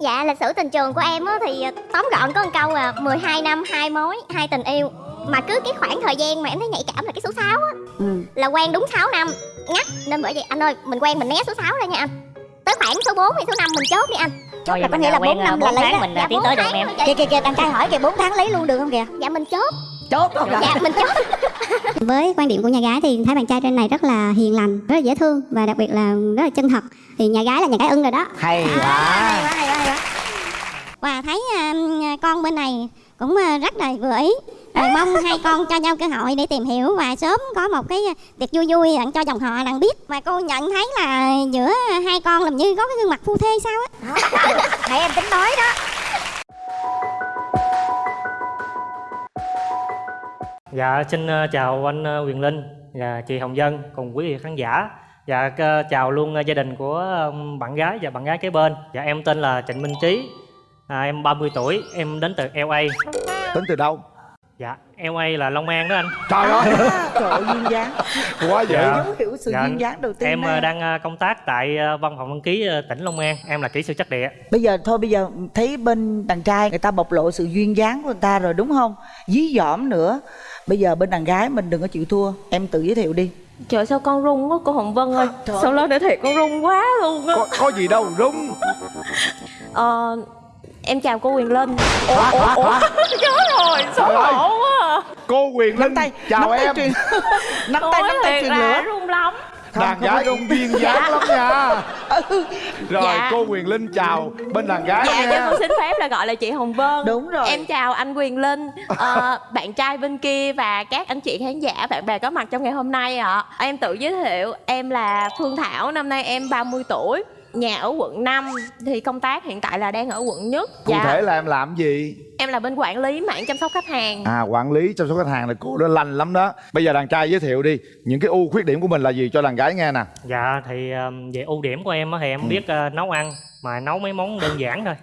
Dạ lịch sử tình trường của em á thì tóm gọn có một câu à 12 năm hai mối hai tình yêu. Mà cứ cái khoảng thời gian mà em thấy nhạy cảm là cái số 6 á ừ. Là quen đúng 6 năm ngắt Nên bởi vậy anh ơi mình quen mình né số 6 ra nha anh. Tới khoảng số 4 hay số 5 mình chốt đi anh. Thôi là có nghĩa là quen, bốn năm ờ, là lấy mình Dạ, ờ, tiến tới được em. kìa kìa kìa anh trai hỏi kìa 4 tháng lấy luôn được không kìa? Dạ mình chốt. Chốt không Dạ mình chốt với quan điểm của nhà gái thì thấy bạn trai trên này rất là hiền lành rất là dễ thương và đặc biệt là rất là chân thật. Thì nhà gái là nhà gái ưng rồi đó. Hay À, quá. và thấy à, con bên này cũng à, rất là vừa ý. Rồi mong hai con cho nhau cơ hội để tìm hiểu và sớm có một cái tiệc vui vui đặng cho dòng họ đặng biết và cô nhận thấy là giữa hai con làm như có cái gương mặt phu thê sao á. Nãy em tính nói đó Dạ xin ờ, chào anh ờ, Quyền Linh và chị Hồng Dân cùng quý vị khán giả. Dạ chào luôn ờ, gia đình của bạn gái và bạn gái kế bên. Dạ em tên là Trịnh Minh Trí. À, em 30 tuổi, em đến từ LA. Tính từ đâu? Dạ, LA là Long An đó anh. Trời ơi, trời ơi duyên dáng quá vậy. Dạ. dấu hiệu sự Dạ, duyên dáng đầu tiên Em ờ, đang công tác tại văn phòng đăng ký tỉnh Long An. Em là kỹ sư chất địa. bây giờ thôi bây giờ thấy bên đàn trai người ta bộc lộ sự duyên dáng của người ta rồi đúng không dí dỏm nữa bây giờ bên đàn gái mình đừng có chịu thua em tự giới thiệu đi Trời sao con run quá cô Hồng Vân ơi Sao lên để thiệt con run quá luôn á Có, có gì đâu, rung. Ờ Em chào cô Quyền Linh Khóa, khóa, khóa. Chết rồi xấu Trời ơi. hổ quá à. Cô Quyền Linh, chào nắm tay em. truyền nắm tay nắm tay truyền lửa run lắm Đàn gái cũng duyên dáng lắm nha. Rồi, Dạ. cô Quyền Linh chào bên đàn gái Dạ nha. cô xin phép là gọi là chị Hồng Vân đúng rồi Em chào anh Quyền Linh ờ, Bạn trai bên kia và các anh chị khán giả Bạn bè có mặt trong ngày hôm nay ạ Em tự giới thiệu Em là Phương Thảo Năm nay em 30 tuổi Nhà ở quận 5 Thì công tác hiện tại là đang ở quận nhất Cụ thể là em làm gì? Em là bên quản lý mạng chăm sóc khách hàng À, quản lý chăm sóc khách hàng là cô đó lành lắm đó. Bây giờ đàn trai giới thiệu đi, những cái ưu khuyết điểm của mình là gì cho đàn gái nghe nè. Dạ thì về ưu điểm của em á thì em biết ờ, nấu ăn mà nấu mấy món đơn giản thôi.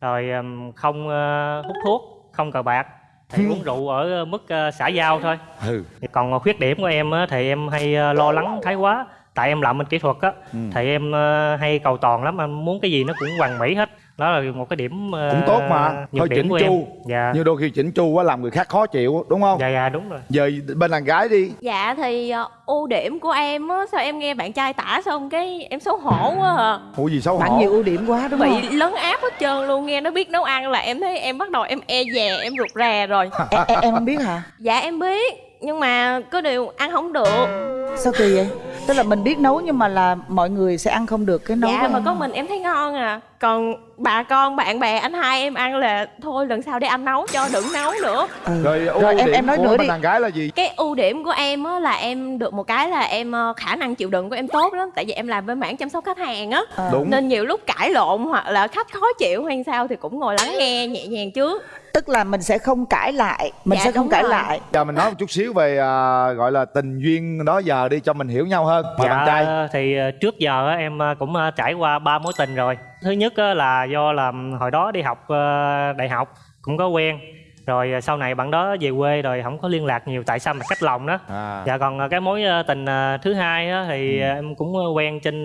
Rồi không ờ, hút thuốc, không cờ bạc, thì uống rượu ở mức ờ, xã giao thôi. Ừ. Thì còn khuyết điểm của em á, thì em hay lo lắng thái quá tại em làm bên kỹ thuật á Ừ. thì em ờ, hay cầu toàn lắm em muốn cái gì nó cũng hoàn mỹ hết đó là một cái điểm ờ, Cũng tốt mà, hơi chỉnh chu. dạ Nhưng đôi khi chỉnh chu quá làm người khác khó chịu, đúng không? dạ dạ đúng rồi Giờ bên đàn gái đi. Dạ thì ờ, ưu điểm của em á Sao em nghe bạn trai tả xong cái em xấu hổ quá à Ủa gì xấu bạn hổ? nhiều ưu điểm quá đúng Bị không lấn áp hết trơn luôn Nghe nó biết nấu ăn là em thấy em bắt đầu em e dè Em rụt rè rồi em không biết hả Dạ em biết Nhưng mà có điều ăn không được sao kỳ vậy tức là mình biết nấu nhưng mà là mọi người sẽ ăn không được cái nấu Dạ mà em. có mình em thấy ngon à Còn bà con bạn bè anh hai em ăn là Thôi lần sau để anh nấu cho đừng nấu nữa ừ. Rồi ưu Rồi, em- điểm em nói của nữa đi. đàn gái là gì? Cái ưu điểm của em á là em được một cái là em ờ, khả năng chịu đựng của em tốt lắm Tại vì em làm bên mảng chăm sóc khách hàng á À. Đúng. Nên nhiều lúc cãi lộn hoặc là khách khó chịu hay sao thì cũng ngồi lắng nghe nhẹ nhàng trước tức là mình sẽ không cãi lại mình Dạ, sẽ không cãi rồi. lại Giờ mình nói một chút xíu về à, gọi là tình duyên đó giờ đi cho mình hiểu nhau hơn. Mời bạn trai. Dạ thì ờ, trước giờ em ờ, cũng ờ, trải qua ba mối tình rồi. Thứ nhất á, là do là hồi đó đi học đại học cũng có quen. Rồi ờ, sau này bạn đó về quê rồi không có liên lạc nhiều tại sao mà cách lòng đó. À. Dạ còn ờ, cái mối ờ, tình thứ hai á, thì ờ, em cũng quen trên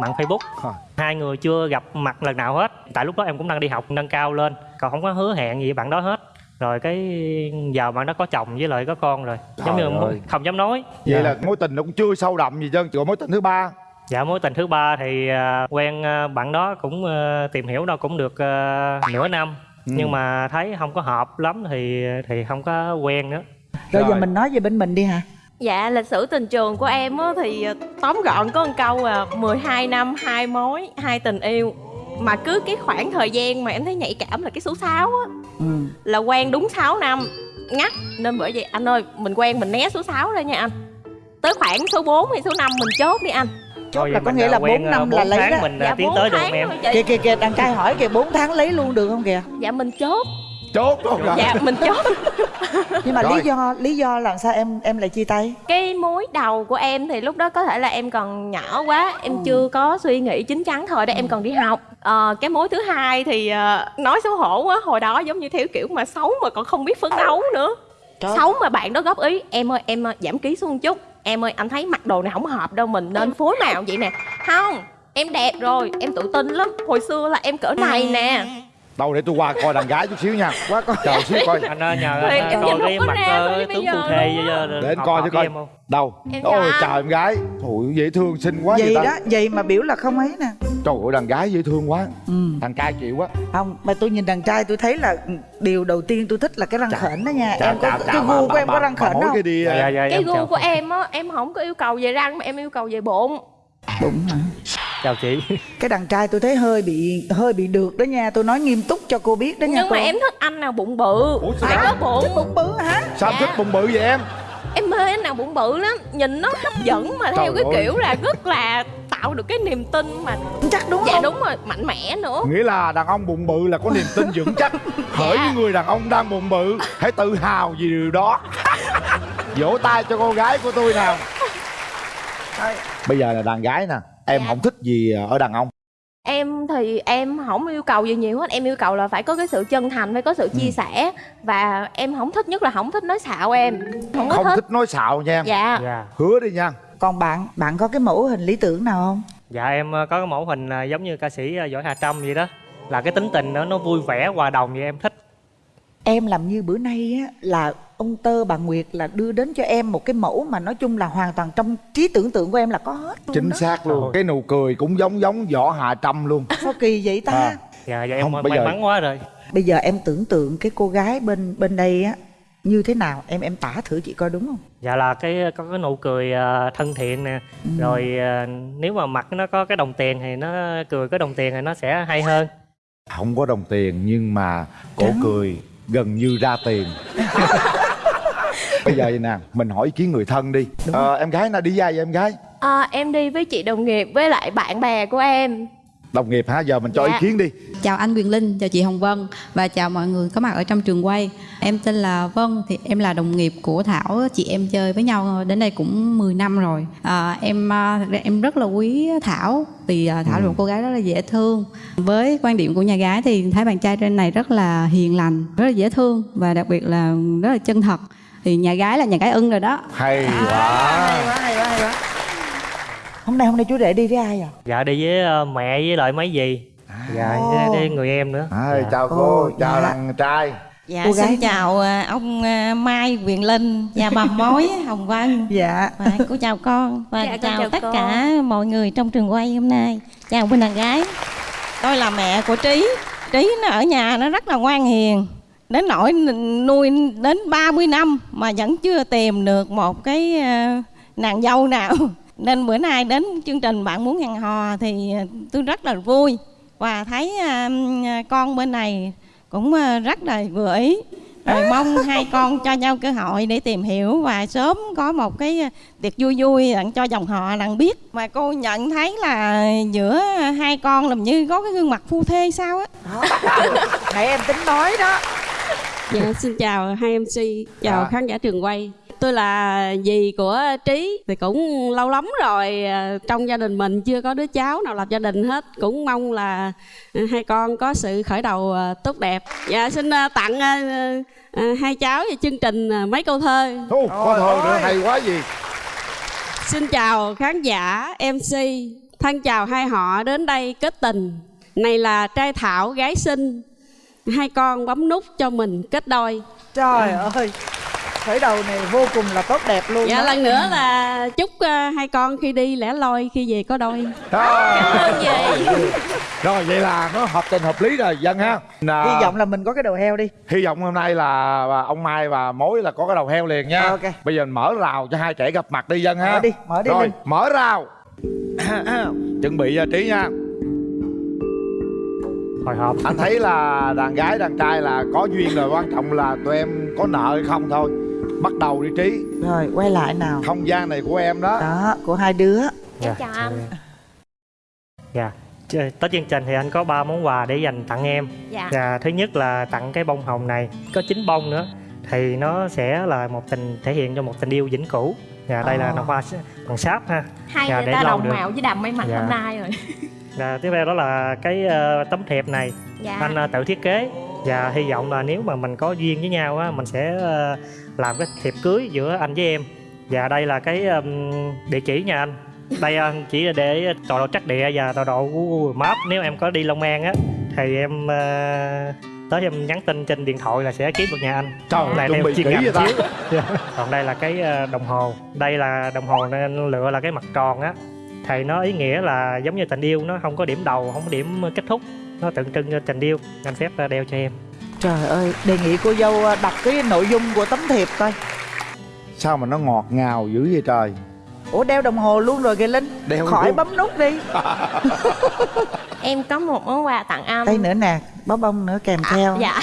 mạng Facebook. Hả? Hai người chưa gặp mặt lần nào hết. Tại lúc đó em cũng đang đi học nâng cao lên, còn không có hứa hẹn gì với bạn đó hết. Rồi cái giờ bạn đó có chồng với lại có con rồi. Giống Trời như ơi. không dám nói. Vậy Dạ. là mối tình nó cũng chưa sâu đậm gì chỉ có mối tình thứ ba. Dạ mối tình thứ ba thì à, quen à, bạn đó cũng à, tìm hiểu đâu cũng được à, nửa năm Ừ. nhưng mà thấy không có hợp lắm thì thì không có quen nữa. rồi, giờ Rồi. mình nói về bên mình đi hả Dạ lịch sử tình trường của em á thì tóm gọn có một câu à 12 năm hai mối hai tình yêu Mà cứ cái khoảng thời gian mà em thấy nhạy cảm là cái số 6 á ừ. Là quen đúng 6 năm ngắt Nên bởi vậy anh ơi mình quen mình né số 6 ra nha anh Tới khoảng số 4 hay số 5 mình chốt đi anh chốt Thôi là có nghĩa à, là quen, 4 à, năm bốn là lấy đó. mình à, Dạ tiến 4 tới được em. thôi kìa kìa kìa đàn trai hỏi kìa 4 tháng lấy luôn được không kìa? Dạ mình chốt. Chốt luôn rồi. Dạ mình chốt. Nhưng mà Rồi. lý do lý do làm sao em em lại chia tay? Cái mối đầu của em thì lúc đó có thể là em còn nhỏ quá Em chưa có suy nghĩ chín chắn thời đó em còn đi học. Ờ, Cái mối thứ hai thì ờ, nói xấu hổ quá Hồi đó giống như theo kiểu mà xấu mà còn không biết phấn đấu nữa. Trời. Xấu mà bạn đó góp ý Em ơi em ờ, giảm ký xuống một chút Em ơi, anh thấy mặc đồ này không hợp đâu, Mình nên phối màu vậy nè. Không, em đẹp rồi, em tự tin lắm. Hồi xưa là em cỡ này nè đâu để tôi qua coi đàn gái chút xíu nha. Quá coi. Chờ xíu coi. Anh ơi nhờ Thì anh coi cái mặt bây tướng phù thê ờ, để anh coi chứ coi. đâu? Ôi chào em gái. Ôi, dễ thương xinh quá vậy đó vậy mà biểu là không ấy nè. Trời ơi đàn gái dễ thương quá. Ừ. thằng trai chịu quá. Không mà tôi nhìn đàn trai tôi thấy là điều đầu tiên tôi thích là cái răng Chà, khểnh đó nha. em có cái gu của em có răng khểnh không? cái đi dạ, dạ, dạ, cái gu của em á em không có yêu cầu về răng mà em yêu cầu về bụng. Bụng hả chào chị. Cái đàn trai tôi thấy hơi bị hơi bị được đó nha. Tôi nói nghiêm túc cho cô biết đó nha nhưng cô. mà em thích anh nào bụng bự. Ủa, sao phải hả? có bụng. Bụng bự hả? Sao em Dạ. thích bụng bự vậy em? Em mê anh nào bụng bự lắm. Nhìn nó hấp dẫn mà theo Trời cái ơi. kiểu là rất là tạo được cái niềm tin mà chắc đúng dạ không? đúng rồi mạnh mẽ nữa. Nghĩa là đàn ông bụng bự là có niềm tin vững chắc. Hỡi những người đàn ông đang bụng bự hãy tự hào vì điều đó. Vỗ tay cho cô gái của tôi nào. Bây giờ là đàn gái nè em Dạ. không thích gì ở đàn ông. Em thì em không yêu cầu gì nhiều hết em yêu cầu là phải có cái sự chân thành phải có sự Ừ. chia sẻ và em không thích nhất là không thích nói xạo em. Không không thích. thích nói xạo nha dạ. Dạ. Hứa đi nha. Còn bạn bạn có cái mẫu hình lý tưởng nào không? Dạ em ờ, có cái mẫu hình ờ, giống như ca sĩ ờ, võ hà trâm vậy đó. Là cái tính tình nó nó vui vẻ hòa đồng vậy em thích em làm như bữa nay á là ông tơ bà nguyệt là đưa đến cho em một cái mẫu mà nói chung là hoàn toàn trong trí tưởng tượng của em là có hết luôn chính đó. xác luôn. Cái nụ cười cũng giống giống võ hạ trâm luôn. Sao kỳ vậy ta? À. dạ dạ em Không, may bây giờ- mắn quá rồi. Bây giờ em tưởng tượng cái cô gái bên bên đây á như thế nào? Em em tả thử chị coi đúng không? Dạ là cái có cái nụ cười ờ, thân thiện nè. Ừ. rồi ờ, nếu mà mặt nó có cái đồng tiền thì nó cười có đồng tiền thì nó sẽ hay hơn. Không có đồng tiền nhưng mà cổ Trắng. cười gần như ra tiền. Bây giờ vậy nè mình hỏi ý kiến người thân đi. Ờ, em gái nào đi dài vậy em gái? À, em đi với chị đồng nghiệp với lại bạn bè của em đồng nghiệp hả giờ mình cho Dạ. ý kiến đi Chào anh Quyền Linh, chào chị Hồng Vân và chào mọi người có mặt ở trong trường quay. Em tên là Vân, thì em là đồng nghiệp của Thảo, chị em chơi với nhau đến đây cũng 10 năm rồi. À, em à, thật ra em rất là quý Thảo vì à, Thảo là một cô gái rất là dễ thương. Với quan điểm của nhà gái thì thấy bạn trai trên này rất là hiền lành, rất là dễ thương và đặc biệt là rất là chân thật. Thì nhà gái là nhà gái ưng rồi đó. hay hay quá quá hay quá hay quá hôm nay hôm nay chú rể đi với ai à dạ đi với ờ, mẹ với lại mấy dì. Dạ Ồ. với, với người em nữa. À, dạ. chào cô Ồ, chào dạ. thằng trai. Dạ Cô gái xin chào à, ông à, Mai Quyền Linh và bà mối Hồng Vân. Dạ. Và cô chào con và Dạ, chào, chào tất con. cả mọi người trong trường quay hôm nay. Chào bên đàn gái. Tôi là mẹ của Trí. Trí nó ở nhà nó rất là ngoan hiền. Đến nỗi nuôi đến 30 năm mà vẫn chưa tìm được một cái à, nàng dâu nào nên bữa nay đến chương trình bạn muốn hẹn hò thì à, tôi rất là vui. Và thấy à, con bên này cũng à, rất là vừa ý. Rồi mong hai con cho nhau cơ hội để tìm hiểu và sớm có một cái tiệc vui vui đặng cho dòng họ đặng biết. Mà cô nhận thấy là giữa hai con làm như có cái gương mặt phu thê sao á. Nãy em tính nói đó. Dạ, xin chào hai MC, chào Dạ. khán giả trường quay. Tôi là dì của Trí, thì cũng lâu lắm rồi à, trong gia đình mình chưa có đứa cháu nào lập gia đình hết. Cũng mong là à, hai con có sự khởi đầu à, tốt đẹp. Dạ, xin à, tặng à, à, hai cháu về chương trình à, mấy câu thơ. Ô, có thơ nữa hay quá gì Xin chào khán giả MC, thân chào hai họ đến đây kết tình. Này là trai thảo gái xinh, hai con bấm nút cho mình kết đôi. trời ơi khởi đầu này vô cùng là tốt đẹp luôn Dạ đó. lần nữa là chúc ờ, hai con khi đi lẻ loi khi về có đôi. Rồi. ơn gì rồi vậy là nó hợp tình hợp lý rồi dân ha Nà, hy vọng là mình có cái đầu heo đi hy vọng hôm nay là ông mai và mối là có cái đầu heo liền nha Ok. bây giờ mình mở rào cho hai trẻ gặp mặt đi dân ha Mở đi, mở đi rồi Linh. mở rào chuẩn bị uh, trí nha hồi hộp anh thấy là đàn gái đàn trai là có duyên rồi quan trọng là tụi em có nợ hay không thôi bắt đầu đi trí. Rồi quay lại nào. Không gian này của em đó. Đó của hai đứa. Em chào anh. Dạ. Tới chương trình thì anh có ba món quà để dành tặng em. Dạ. Dạ, thứ nhất là tặng cái bông hồng này có chín bông nữa. Thì nó sẽ là một tình thể hiện cho một tình yêu vĩnh cửu. Dạ, đây là Ồ. nó hoa bằng sáp ha. hai Dạ, người để ta đồng được. màu với đầm may mặt Dạ. hôm nay rồi. Dạ, tiếp theo đó là cái ờ, tấm thiệp này. Dạ. Anh ờ, tự thiết kế. Và hy vọng là nếu mà mình có duyên với nhau á mình sẽ ờ, làm cái thiệp cưới giữa anh với em. Và đây là cái ừm, địa chỉ nhà anh. Đây à, chỉ là để tọa độ trắc địa và tọa độ của Maps nếu em có đi Long An á thì em à, tới em nhắn tin trên điện thoại là sẽ kiếm được nhà anh. Trời này chuyên kỹ ngành chiếu. Còn đây là cái à, đồng hồ. Đây là đồng hồ nên anh lựa là cái mặt tròn á. Thì nó ý nghĩa là giống như tình yêu nó không có điểm đầu không có điểm kết thúc. Nó tượng trưng cho tình yêu. Anh phép à, đeo cho em Trời ơi, đề nghị cô dâu à, đọc cái nội dung của tấm thiệp coi. Sao mà nó ngọt ngào dữ vậy trời? Ủa đeo đồng hồ luôn rồi kìa Linh. Đeo Khỏi luôn. bấm nút đi. Em có một món quà tặng anh Đây nữa nè, bó bông nữa kèm theo. dạ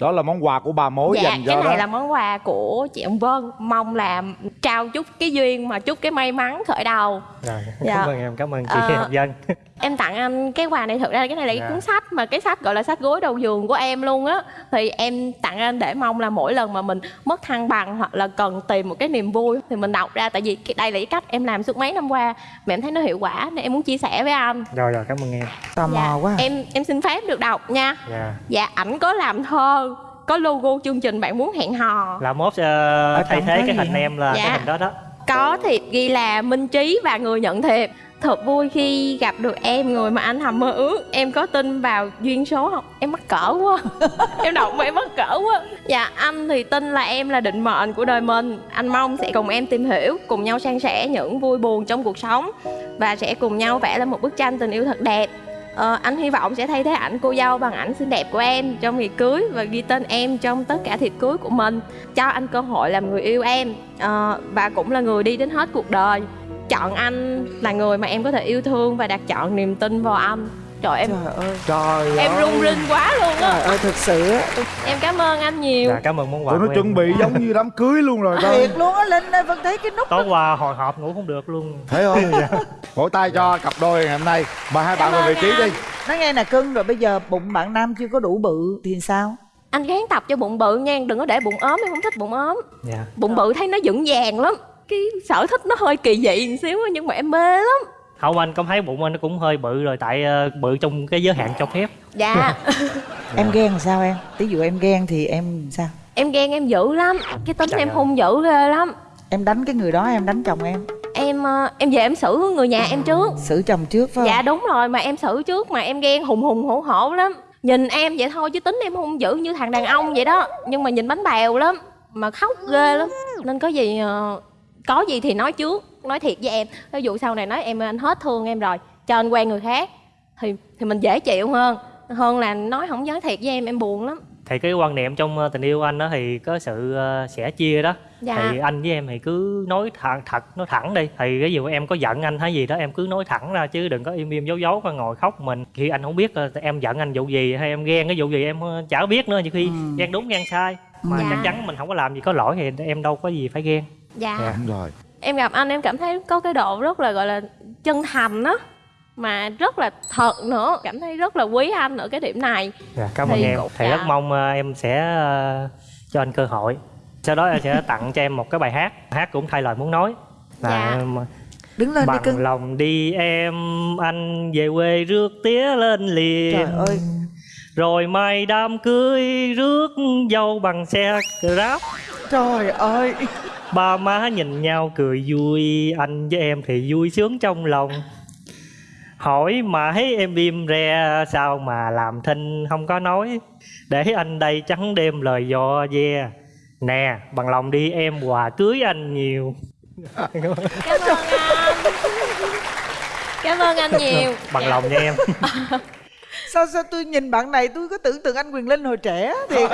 đó là món quà của bà mối dạ dành cho cái này đó. là món quà của chị ông Vân. Mong là trao chúc cái duyên mà chúc cái may mắn khởi đầu. Rồi Dạ. cảm ơn em cảm ơn chị Ờ, Hồng Dân em tặng anh cái quà này thực ra cái này là cái Dạ. cuốn sách mà cái sách gọi là sách gối đầu giường của em luôn á. Thì em tặng anh để mong là mỗi lần mà mình mất thăng bằng hoặc là cần tìm một cái niềm vui thì mình đọc ra. Tại vì cái đây là cái cách em làm suốt mấy năm qua. Mà em thấy nó hiệu quả nên em muốn chia sẻ với anh. Rồi rồi cảm ơn em. Tò mò quá. à. em em xin phép được đọc nha. Dạ. Dạ ảnh có làm thơ có logo chương trình bạn muốn hẹn hò. Là mốt ờ, thay thế cái hình em là Dạ. cái hình đó đó. Có thiệp ghi là minh trí và người nhận thiệp. Thật vui khi gặp được em người mà anh hầm mơ ước. Em có tin vào duyên số không? Em mắc cỡ quá. Em đọc mà em mắc cỡ quá. Dạ anh thì tin là em là định mệnh của đời mình. Anh mong sẽ cùng em tìm hiểu cùng nhau san sẻ những vui buồn trong cuộc sống và sẽ cùng nhau vẽ lên một bức tranh tình yêu thật đẹp Ờ, anh hy vọng sẽ thay thế ảnh cô dâu bằng ảnh xinh đẹp của em trong ngày cưới và ghi tên em trong tất cả thiệp cưới của mình cho anh cơ hội làm người yêu em. Ờ, và cũng là người đi đến hết cuộc đời. Chọn anh là người mà em có thể yêu thương và đặt chọn niềm tin vào anh trời em Trời ơi, trời em ơi. rung rinh quá luôn trời á ơi, thật sự á. Em cảm ơn anh nhiều. Dạ cảm ơn món quà tụi nó chuẩn bị giống như đám cưới luôn rồi đó Thiệt luôn á Linh ơi, Vân thấy cái nút tối qua hồi hộp ngủ không được luôn. Thấy không vỗ tay cho cặp đôi ngày hôm nay. Mời hai bạn Cảm vào vị ơn trí đi. Nói nghe nè cưng rồi bây giờ bụng bạn nam chưa có đủ bự thì sao? Anh gán tập cho bụng bự nha đừng có để bụng ốm em không thích bụng ốm. Dạ. Bụng bự thấy nó vững vàng lắm. Cái sở thích nó hơi kỳ dị một xíu á, nhưng mà em mê lắm không anh có thấy bụng anh nó cũng hơi bự rồi tại ờ, bự trong cái giới hạn cho phép. Dạ. Em ghen làm sao em? Ví dụ em ghen thì em sao? Em ghen em dữ lắm. Cái tính Trời em hung dữ ghê lắm. Em đánh cái người đó em đánh chồng em. Em ờ, em về em xử người nhà em trước. Xử chồng trước phải không? dạ đúng rồi mà em xử trước mà em ghen hùng hùng hổ hổ lắm. Nhìn em vậy thôi chứ tính em hung dữ như thằng đàn ông vậy đó. Nhưng mà nhìn bánh bèo lắm mà khóc ghê lắm. Nên có gì ờ, có gì thì nói trước nói thiệt với em. Ví dụ sau này nói em anh hết thương em rồi cho anh quen người khác thì thì mình dễ chịu hơn. Hơn là nói không nói thiệt với em em buồn lắm. Thì cái quan niệm trong ờ, tình yêu anh đó thì có sự ờ, sẻ chia đó. Dạ. thì anh với em thì cứ nói thẳng thật nói thẳng đi. Thì ví dụ em có giận anh hay gì đó em cứ nói thẳng ra chứ đừng có im im giấu giấu và ngồi khóc mình. Khi anh không biết ờ, em giận anh vụ gì hay em ghen cái vụ gì em chả biết nữa. Nhiều khi ghen đúng ghen sai. Mà Dạ. chắc chắn mình không có làm gì có lỗi thì em đâu có gì phải ghen. Dạ. Dạ. đúng rồi em gặp anh em cảm thấy có cái độ rất là gọi là chân thành á mà rất là thật nữa cảm thấy rất là quý anh ở cái điểm này. Dạ, cảm ơn em. thì dạ. rất mong ờ, em sẽ ờ, cho anh cơ hội. Sau đó em sẽ tặng cho em một cái bài hát. Hát cũng thay lời muốn nói. Là Dạ. em, Đứng lên đi bằng cưng. lòng đi em. Anh về quê rước tía lên liền. Trời ơi. Rồi mai đám cưới rước dâu bằng xe grab Trời ơi. Ba má nhìn nhau cười vui anh với em thì vui sướng trong lòng. Hỏi mãi em im re sao mà làm thinh không có nói. Để anh đây trắng đêm lời dò ve nè bằng lòng đi em quà cưới anh nhiều. Cảm ơn anh. Cảm ơn anh nhiều. Bằng Dạ. lòng nha em Sao sao tôi nhìn bạn này tôi có tưởng tượng anh Quyền Linh hồi trẻ thì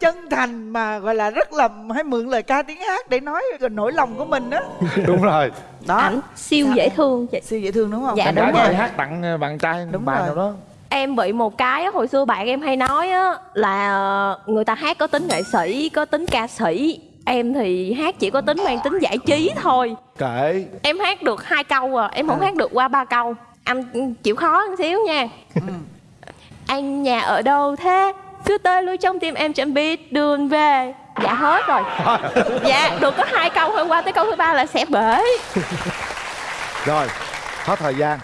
chân thành mà gọi là rất là hay mượn lời ca tiếng hát để nói nỗi lòng của mình á. đúng rồi. Đó. ảnh siêu dễ thương chị. Siêu dễ thương đúng không? Dạ, đúng rồi. hát tặng ờ, bạn trai Đúng bạn rồi. nào đó. Em bị một cái hồi xưa bạn em hay nói á là ờ, người ta hát có tính nghệ sĩ có tính ca sĩ. Em thì hát chỉ có tính mang tính giải trí thôi. Kệ. Em hát được hai câu à em không hát được qua ba câu. Anh chịu khó một xíu nha anh nhà ở đâu thế? Cứ tới lui trong tim em chẳng biết đường về. Dạ hết rồi. Dạ được có hai câu thôi qua tới câu thứ ba là sẽ bể. Rồi hết thời gian.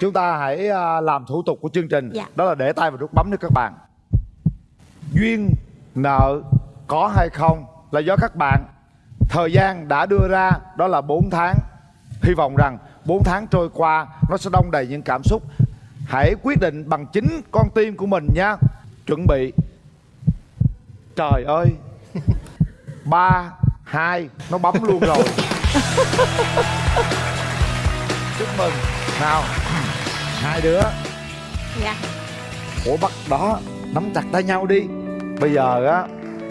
Chúng ta hãy à, làm thủ tục của chương trình. Dạ. đó là để tay vào nút bấm cho các bạn. Duyên nợ có hay không là do các bạn. Thời gian đã đưa ra đó là 4 tháng hy vọng rằng 4 tháng trôi qua nó sẽ đông đầy những cảm xúc. Hãy quyết định bằng chính con tim của mình nha. Chuẩn bị. Trời ơi. Ba hai nó bấm luôn rồi. Chúc mừng. Nào. Hai đứa. Dạ. Ủa bắt đó nắm chặt tay nhau đi. Bây giờ á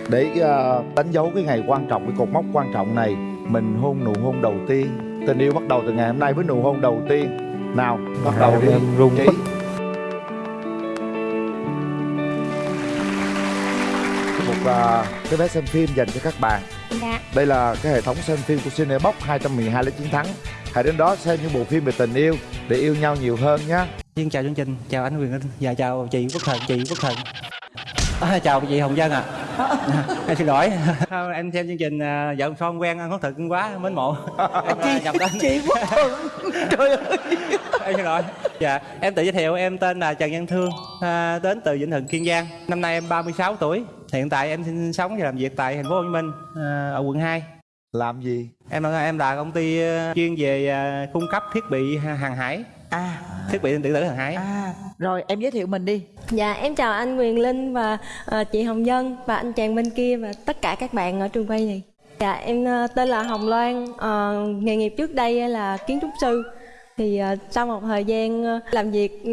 để ờ, đánh dấu cái ngày quan trọng cái cột mốc quan trọng này mình hôn nụ hôn đầu tiên tình yêu bắt đầu từ ngày hôm nay với nụ hôn đầu tiên nào bắt đầu đi em run Trí. quá. một ờ, cái vé xem phim dành cho các bạn dạ đây là cái hệ thống xem phim của Cinebox 212 lấy chiến thắng hãy đến đó xem những bộ phim về tình yêu để yêu nhau nhiều hơn nhé Xin chào chương trình, chào anh Quyền Linh và chào chị Quốc Thần, chị Quốc Thần. À, chào chị Hồng Dân ạ. À. em xin lỗi. Không, em xem chương trình à, vợ chồng son quen anh Quốc Thần quá mến mộ. Em à, nhập tên. chị thuận trời ơi em xin lỗi. Dạ, em tự giới thiệu em tên là Trần Văn Thương, à, đến từ Vĩnh Thuận Kiên Giang. Năm nay em 36 tuổi. Hiện tại em sinh sống và làm việc tại thành phố Hồ Chí Minh à, ở quận 2. làm gì Em là em là công ty chuyên về à, cung cấp thiết bị hàng hải, à thiết bị điện tử hàng hải. à rồi em giới thiệu mình đi Dạ em chào anh Quyền Linh và ờ, chị Hồng Dân và anh chàng bên kia và tất cả các bạn ở trường quay này. Dạ em ờ, tên là Hồng Loan, ờ, nghề nghiệp trước đây là kiến trúc sư. Thì ờ, sau một thời gian ờ, làm việc ừ,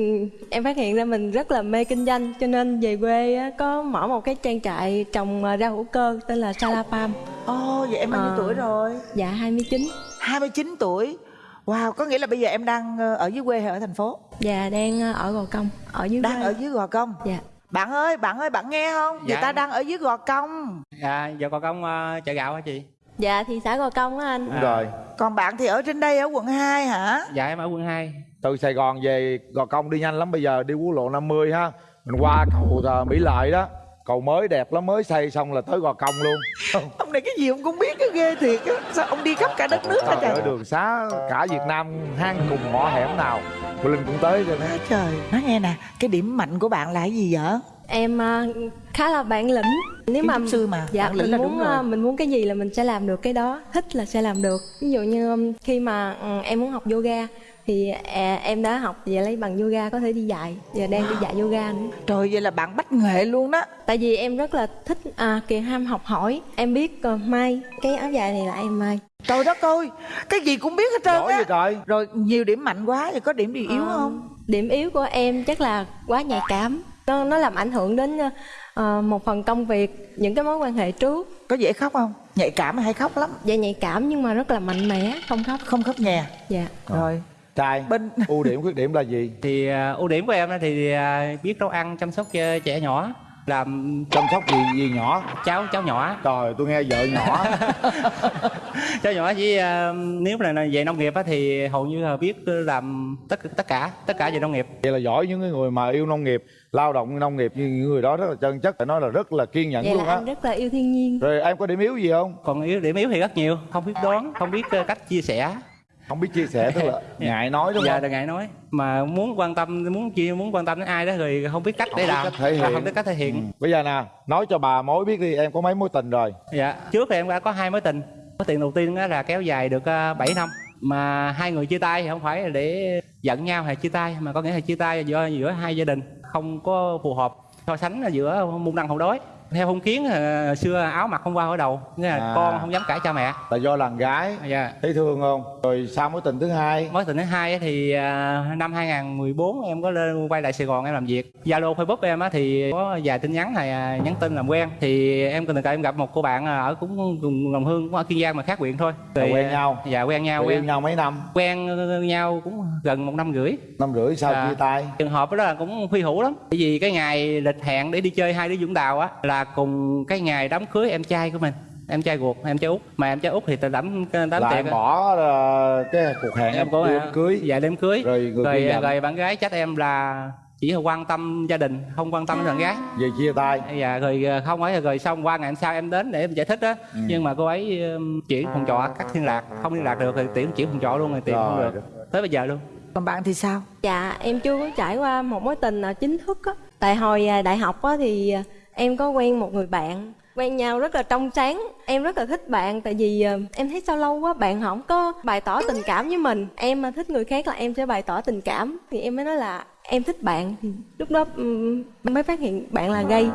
em phát hiện ra mình rất là mê kinh doanh cho nên về quê á, có mở một cái trang trại trồng ờ, rau hữu cơ tên là Sala Farm. ồ vậy em bao nhiêu Ờ. tuổi rồi Dạ 29. 29 tuổi Wow, có nghĩa là bây giờ em đang ờ, ở dưới quê hay ở thành phố? Dạ đang ờ, ở Gò Công, ở dưới Đang quê. ở dưới Gò Công. Dạ. Bạn ơi, bạn ơi, bạn nghe không? Người Dạ. ta đang ở dưới Gò Công. Dạ, giờ còn công à, chợ gạo hả chị? Dạ thị xã Gò Công á anh. đúng rồi Còn bạn thì ở trên đây ở quận 2 hả? Dạ em ở quận 2 từ Sài Gòn về Gò Công đi nhanh lắm bây giờ đi quốc lộ 50 ha mình qua cầu Mỹ Lợi đó cầu mới đẹp lắm mới xây xong là tới Gò Công luôn Ông này cái gì ông cũng biết cái ghê thiệt á. Sao ông đi khắp cả đất nước hả trời trời? đường xá cả Việt Nam hang cùng ngõ hẻm nào cô Linh cũng tới rồi đó Á Trời, nói nghe nè, cái điểm mạnh của bạn là cái gì vậy? Em ờ, khá là bản lĩnh. Nếu mà sư mà, dạ bản lĩnh mình là muốn đúng rồi. ờ, mình muốn cái gì là mình sẽ làm được cái đó, thích là sẽ làm được. Ví dụ như um, khi mà ừ, em muốn học yoga thì à, em đã học và lấy bằng yoga có thể đi dạy và đang đi dạy yoga nữa. Trời, vậy là bạn bách nghệ luôn đó. Tại vì em rất là thích à, kỳ ham học hỏi. Em biết ờ, may cái áo dài này là em may. Trời đất ơi, cái gì cũng biết hết trơn giỏi á. vậy trời Rồi nhiều điểm mạnh quá, rồi có điểm gì yếu Ờ, không? Điểm yếu của em chắc là quá nhạy cảm. Nó nó làm ảnh hưởng đến ờ, một phần công việc, những cái mối quan hệ trước. Có dễ khóc không? Nhạy cảm hay khóc lắm? Dạ nhạy cảm nhưng mà rất là mạnh mẽ, không khóc. Không khóc nhè. Dạ. Rồi, trai bên ưu điểm khuyết điểm là gì? Thì à, ưu điểm của em á thì à, biết nấu ăn chăm sóc cho trẻ nhỏ. Làm chăm sóc gì gì nhỏ? Cháu cháu nhỏ. Trời tôi nghe vợ nhỏ. Cháu nhỏ chỉ à, nếu là về nông nghiệp á thì hầu như là biết làm tất tất cả tất cả về nông nghiệp. Vậy là giỏi những cái người mà yêu nông nghiệp lao động nông nghiệp như những người đó rất là chân chất phải nói là rất là kiên nhẫn Vậy luôn á. rất là yêu thiên nhiên. rồi em có điểm yếu gì không? Còn yếu điểm yếu thì rất nhiều. Không biết đoán không biết ờ, cách chia sẻ không biết chia sẻ tức là ngại nói đúng dạ không? là ngại nói. Mà muốn quan tâm muốn chia muốn quan tâm đến ai đó rồi không biết cách để Không làm. cách thể Và hiện. không biết cách thể hiện. Bây giờ nè nói cho bà mối biết đi em có mấy mối tình rồi? Dạ trước thì em đã có hai mối tình. Mối tình đầu tiên á là kéo dài được ờ, 7 năm. Mà hai người chia tay thì không phải là để giận nhau hay chia tay mà có nghĩa là chia tay do giữa hai gia đình không có phù hợp. So sánh là giữa môn đăng hộ đối theo phong kiến ờ, xưa áo mặc không qua ở đầu nghĩa là À. con không dám cãi cha mẹ. Là do làng gái dạ. thấy thương không? Rồi sao mối tình thứ hai? Mối tình thứ hai thì à, năm 2014 em có lên quay lại Sài Gòn em làm việc. Zalo Facebook em á thì có vài tin nhắn này à, nhắn tin làm quen. Thì em tình cờ em gặp một cô bạn à, ở cũng cùng đồng hương cũng ở Kiên Giang mà khác huyện thôi. Là quen à, nhau? dạ quen nhau yêu quen. nhau mấy năm? Quen nhau cũng gần một năm rưỡi. Năm rưỡi sao À. chia tay? Trường hợp đó là cũng huy hữu lắm. Bởi vì cái ngày lịch hẹn để đi chơi hai đứa Vũng Đào á là cùng cái ngày đám cưới em trai của mình em trai ruột em trai út mà em trai út thì đám đám là tiệc em bỏ ờ, cái cuộc hẹn em có đưa hả? cưới dạ đêm cưới rồi người rồi giận. rồi bạn gái trách em là chỉ là quan tâm gia đình không quan tâm đến bạn gái về chia tay dạ rồi ờ, không ấy rồi xong qua ngày hôm sau em đến để em giải thích á Ừ. nhưng mà cô ấy chuyển phòng trọ cắt liên lạc không liên lạc được thì tiễn chuyển phòng trọ luôn rồi tiền không Rồi. được tới bây giờ luôn còn bạn thì sao? Dạ em chưa có trải qua một mối tình nào chính thức á. Tại hồi à, đại học á thì à, em có quen một người bạn quen nhau rất là trong sáng em rất là thích bạn tại vì ờ, em thấy sao lâu quá bạn không có bày tỏ tình cảm với mình. Em mà thích người khác là em sẽ bày tỏ tình cảm. Thì em mới nói là em thích bạn. Thì lúc đó mới phát hiện bạn là gay.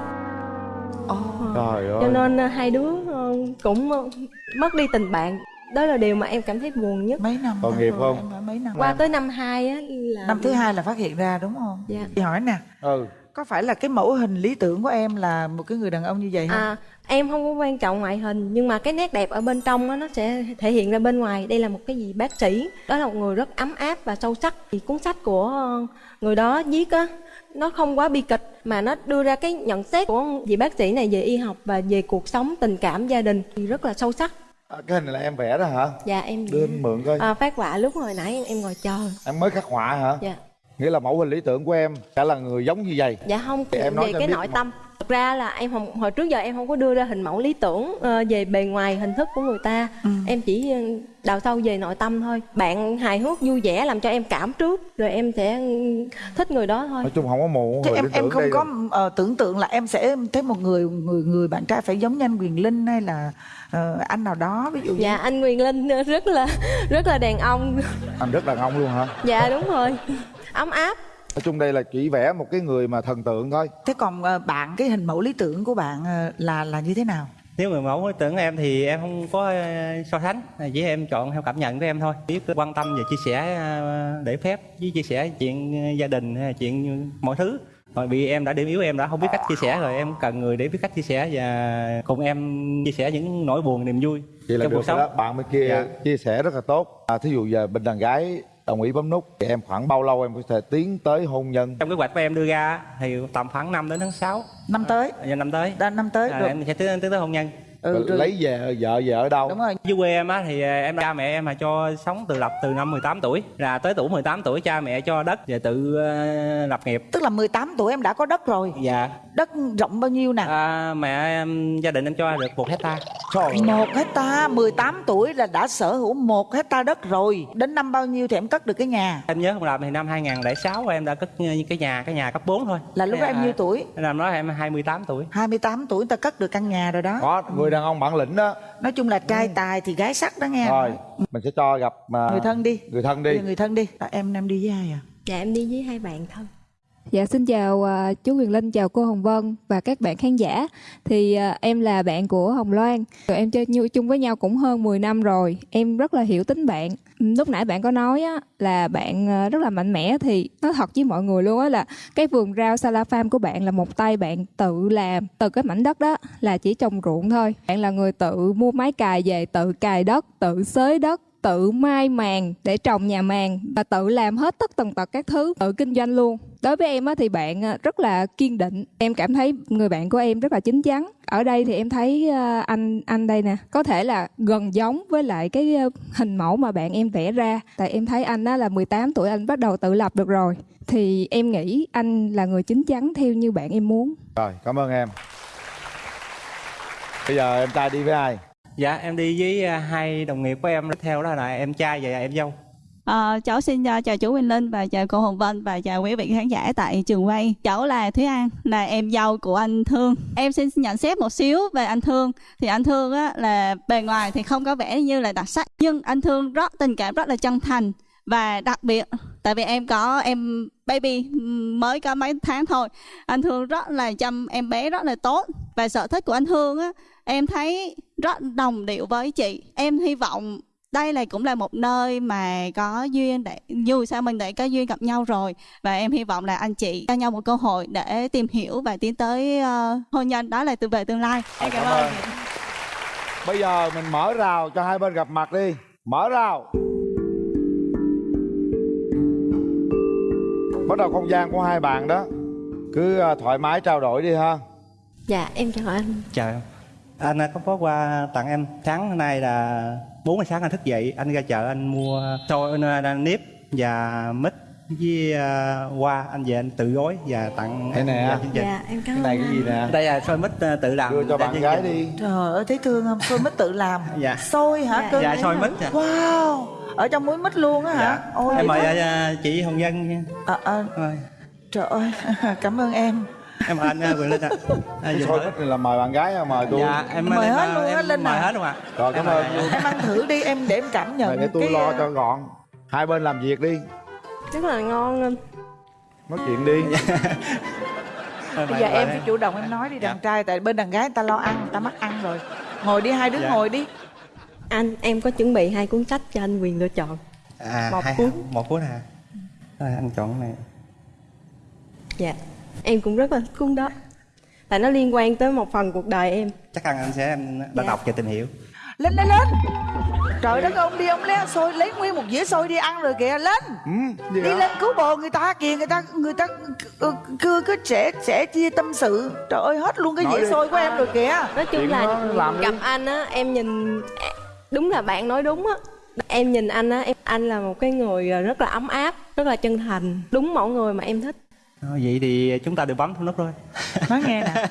Trời ơi. cho nên ờ, hai đứa ờ, cũng ờ, mất đi tình bạn. Đó là điều mà em cảm thấy buồn nhất. Mấy năm tội nghiệp không? Em mấy năm qua tới năm hai á là năm thứ hai là phát hiện ra đúng không? Dạ. chị hỏi nè. Ừ có phải là cái mẫu hình lý tưởng của em là một cái người đàn ông như vậy không À, em không có quan trọng ngoại hình nhưng mà cái nét đẹp ở bên trong á, nó sẽ thể hiện ra bên ngoài. Đây là một cái gì bác sĩ. Đó là một người rất ấm áp và sâu sắc. Thì cuốn sách của ờ, người đó viết á nó không quá bi kịch mà nó đưa ra cái nhận xét của vị bác sĩ này về y học và về cuộc sống tình cảm gia đình. Thì rất là sâu sắc. À, cái hình này là em vẽ đó hả? Dạ em đưa anh mượn coi. À, phát họa lúc hồi nãy em, em ngồi chờ. Em mới khắc họa hả? Dạ nghĩa là mẫu hình lý tưởng của em sẽ là người giống như vậy. Dạ không Thì em nói về cái nội mà. tâm. Thực ra là em không hồi trước giờ em không có đưa ra hình mẫu lý tưởng ờ, về bề ngoài hình thức của người ta. Ừ. em chỉ ờ, đào sâu về nội tâm thôi. Bạn hài hước vui vẻ làm cho em cảm trước rồi em sẽ ừ, thích người đó thôi. Nói chung không có mù Chứ em em không có ờ, tưởng tượng là em sẽ thấy một người người người bạn trai phải giống như anh Quyền Linh hay là ờ, anh nào đó ví dụ như dạ anh Quyền Linh rất là rất là đàn ông. Anh rất đàn ông luôn hả? Dạ đúng rồi ấm áp. Nói chung đây là chỉ vẽ một cái người mà thần tượng thôi. Thế còn ờ, bạn cái hình mẫu lý tưởng của bạn ờ, là là như thế nào? Nếu người mẫu tưởng em thì em không có ờ, so sánh chỉ em chọn theo cảm nhận của em thôi. Biết quan tâm và chia sẻ để phép với chia sẻ chuyện gia đình hay là chuyện mọi thứ. Rồi vì em đã điểm yếu em đã không biết cách chia sẻ rồi em cần người để biết cách chia sẻ và cùng em chia sẻ những nỗi buồn niềm vui vậy là trong được cuộc sống. Đó bạn bên kia Dạ. chia sẻ rất là tốt. À, thí dụ giờ bên đàn gái đồng ý bấm nút. Thì em khoảng bao lâu em có thể tiến tới hôn nhân? Trong kế hoạch của em đưa ra thì tầm khoảng 5 đến tháng 6 năm tới. Giờ năm tới. Đã năm tới à, rồi em sẽ tiến, tiến tới hôn nhân ừ, rồi. lấy về vợ về ở đâu? Đúng rồi. Dưới quê em á thì à, em cha mẹ em mà cho sống tự lập từ năm 18 tuổi là tới tuổi 18 tuổi cha mẹ cho đất và tự ờ, lập nghiệp. Tức là 18 tuổi em đã có đất rồi. Dạ. Đất rộng bao nhiêu nè? À, mẹ em gia đình em cho được một hecta một hecta 18 tuổi là đã sở hữu một hecta đất rồi. Đến năm bao nhiêu thì em cất được cái nhà? Em nhớ không lầm thì năm 2006 em đã cất cái nhà cái nhà cấp 4 thôi. Là lúc đó em nhiêu tuổi? năm đó em 28 tuổi. 28 tuổi ta cất được căn nhà rồi đó. Có người đàn ông bản lĩnh đó nói chung là trai tài thì gái sắc đó nghe rồi mình sẽ cho gặp mà người thân đi người thân đi người thân đi à, em em đi với ai à dạ em đi với hai bạn thân Dạ xin chào à, chú Quyền Linh, chào cô Hồng Vân và các bạn khán giả. Thì à, em là bạn của Hồng Loan. Tụi em chơi như chung với nhau cũng hơn 10 năm rồi. Em rất là hiểu tính bạn. Lúc nãy bạn có nói á, là bạn ờ, rất là mạnh mẽ thì nói thật với mọi người luôn á là cái vườn rau Sala Farm của bạn là một tay bạn tự làm từ cái mảnh đất đó là chỉ trồng ruộng thôi. Bạn là người tự mua máy cày về, tự cày đất, tự xới đất tự mai màng để trồng nhà màng và tự làm hết tất tần tật các thứ tự kinh doanh luôn. Đối với em á, thì bạn à, rất là kiên định. Em cảm thấy người bạn của em rất là chín chắn. Ở đây thì em thấy à, anh anh đây nè có thể là gần giống với lại cái à, hình mẫu mà bạn em vẽ ra. Tại em thấy anh á là 18 tuổi anh bắt đầu tự lập được rồi. Thì em nghĩ anh là người chín chắn theo như bạn em muốn. Rồi cảm ơn em. Bây giờ em trai đi với ai? Dạ em đi với à, hai đồng nghiệp của em theo đó là em trai và em dâu À, cháu xin uh, chào chú Quỳnh Linh và chào cô Hồng Vân và chào quý vị khán giả tại trường quay. Cháu là Thúy An, là em dâu của anh Thương. Em xin nhận xét một xíu về anh Thương. Thì anh Thương á, là bề ngoài thì không có vẻ như là đặc sắc, nhưng anh Thương rất tình cảm rất là chân thành và đặc biệt tại vì em có em baby mới có mấy tháng thôi anh thương rất là chăm em bé rất là tốt và sở thích của anh thương á em thấy rất đồng điệu với chị. Em hy vọng đây là cũng là một nơi mà có duyên để dù sao mình đã có duyên gặp nhau rồi và em hy vọng là anh chị cho nhau một cơ hội để tìm hiểu và tiến tới ờ, hôn nhân. Đó là từ về tương lai. Em cảm, ơn bây giờ mình mở rào cho hai bên gặp mặt đi. Mở rào. Bắt đầu không gian của hai bạn đó. Cứ à, thoải mái trao đổi đi ha. Dạ em chào anh. Chào em anh à, có có qua tặng em. Sáng hôm nay là 4 giờ sáng anh thức dậy. Anh ra chợ anh mua xôi uh, nếp và mít với à, hoa. Anh về anh tự gói và tặng Đây em nè. và chương trình. dạ em cảm cái này cái gì nè? Đây là xôi mít à, tự làm. Đưa cho bạn gái đi. Trời ơi thấy thương không? Xôi mít tự làm. Dạ. Xôi hả Dạ. cưng dạ xôi mít dạ. wow ở trong muối mít luôn á hả? Dạ. ôi em mời à, chị hồng dân nha. À, à, Rồi. trời ơi cảm ơn em em mời anh quyền linh ạ. À. Này là mời bạn gái mời tôi. Dạ em Mời em, hết luôn em Linh mời à. hết luôn ạ. Rồi cảm ơn. em ăn thử đi em để em cảm nhận để tôi cái, lo cho gọn. Hai bên làm việc đi. Rất là ngon anh nói chuyện đi. Bây giờ em phải chủ động em nói đi đàn trai tại bên đàn gái người ta lo ăn người ta mắc ăn rồi. Ngồi đi hai đứa Dạ. ngồi đi. Anh em có chuẩn bị hai cuốn sách cho anh quyền lựa chọn. À Một hai, cuốn. một cuốn hả? Rồi anh chọn cái này. Dạ em cũng rất là thích cuốn đó. Tại nó liên quan tới một phần cuộc đời em. Chắc ăn anh sẽ em đã Dạ. đọc và tìm hiểu. Lên lên lên. Trời đất ơi, ông đi ông lấy xôi lấy nguyên một dĩa xôi đi ăn rồi kìa lên. Gì đi hả? lên cứu bồ người ta kìa người ta người ta cứ cứ, cứ sẽ sẽ chia tâm sự. Trời ơi hết luôn cái Nói dĩa đi. xôi của em rồi kìa. Nói chung là gặp anh á em nhìn đúng là bạn nói đúng á. Em nhìn anh á em anh là một cái người rất là ấm áp rất là chân thành. Đúng mẫu người mà em thích vậy thì chúng ta đều bấm nút thôi. Nói nghe nè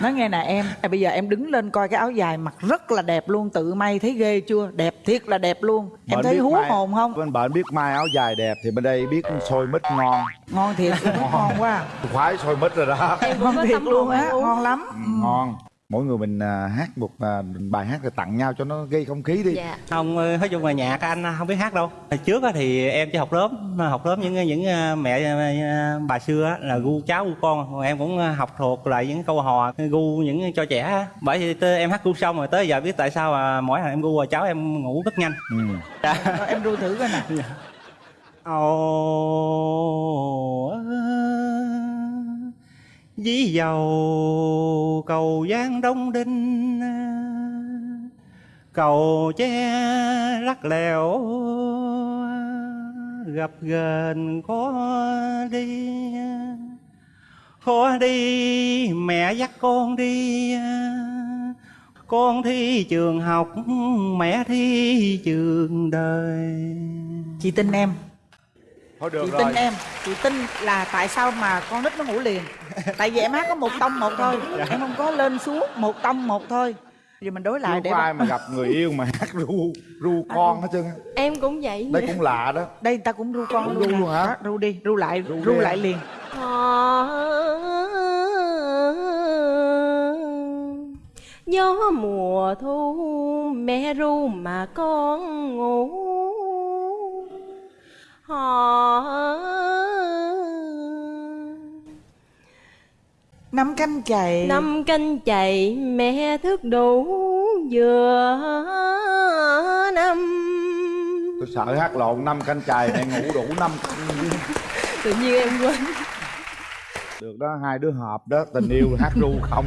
nói nghe nè em. À, bây giờ em đứng lên coi cái áo dài mặc rất là đẹp luôn tự may thấy ghê chưa? Đẹp thiệt là đẹp luôn. Em Bạn thấy hú mai- hồn không? bên bạn biết mai áo dài đẹp thì bên đây biết xôi mít ngon. Ngon thiệt ngon. quá. Khoái xôi mít rồi đó. Ngon thiệt luôn á. ngon lắm Ừ, ngon mỗi người mình à, hát một à, bài hát để tặng nhau cho nó gây không khí đi. Dạ. Không ờ, nói chung là nhạc anh không biết hát đâu. Hồi trước á thì em chỉ học lớp học lớp những những ờ, mẹ ờ, bà xưa á, là gu cháu gu con. Còn em cũng ờ, học thuộc lại những câu hò gu những cho trẻ á. bởi vì em hát gu xong rồi tới giờ biết tại sao mà mỗi lần em gu rồi cháu em ngủ rất nhanh. Ừ. Rồi, em ru thử coi nè Ồ Dí dầu, cầu giang đông đinh, Cầu che lắc lẻo Gặp gần khó đi. Khó đi, mẹ dắt con đi, Con thi trường học, Mẹ thi trường đời. Chị tin em thôi được chị rồi. tin em chị tin là tại sao mà con nít nó ngủ liền? Tại vì em hát có một tông một thôi em không có lên xuống một tông một thôi. Giờ mình đối lại chưa để có ai mà gặp người yêu mà hát ru ru con hết trơn á. em cũng vậy đây cũng lạ đó. Đây ta cũng ru con Ru luôn, luôn hả? Ru đi ru lại ru, đi lại liền. Gió mùa thu mẹ ru mà con ngủ họ năm canh chày. Năm canh chày mẹ thức đủ vừa năm. Tôi sợ hát lộn năm canh chài mẹ ngủ đủ năm canh. Tự nhiên em quên. Được đó hai đứa hợp đó tình yêu hát ru không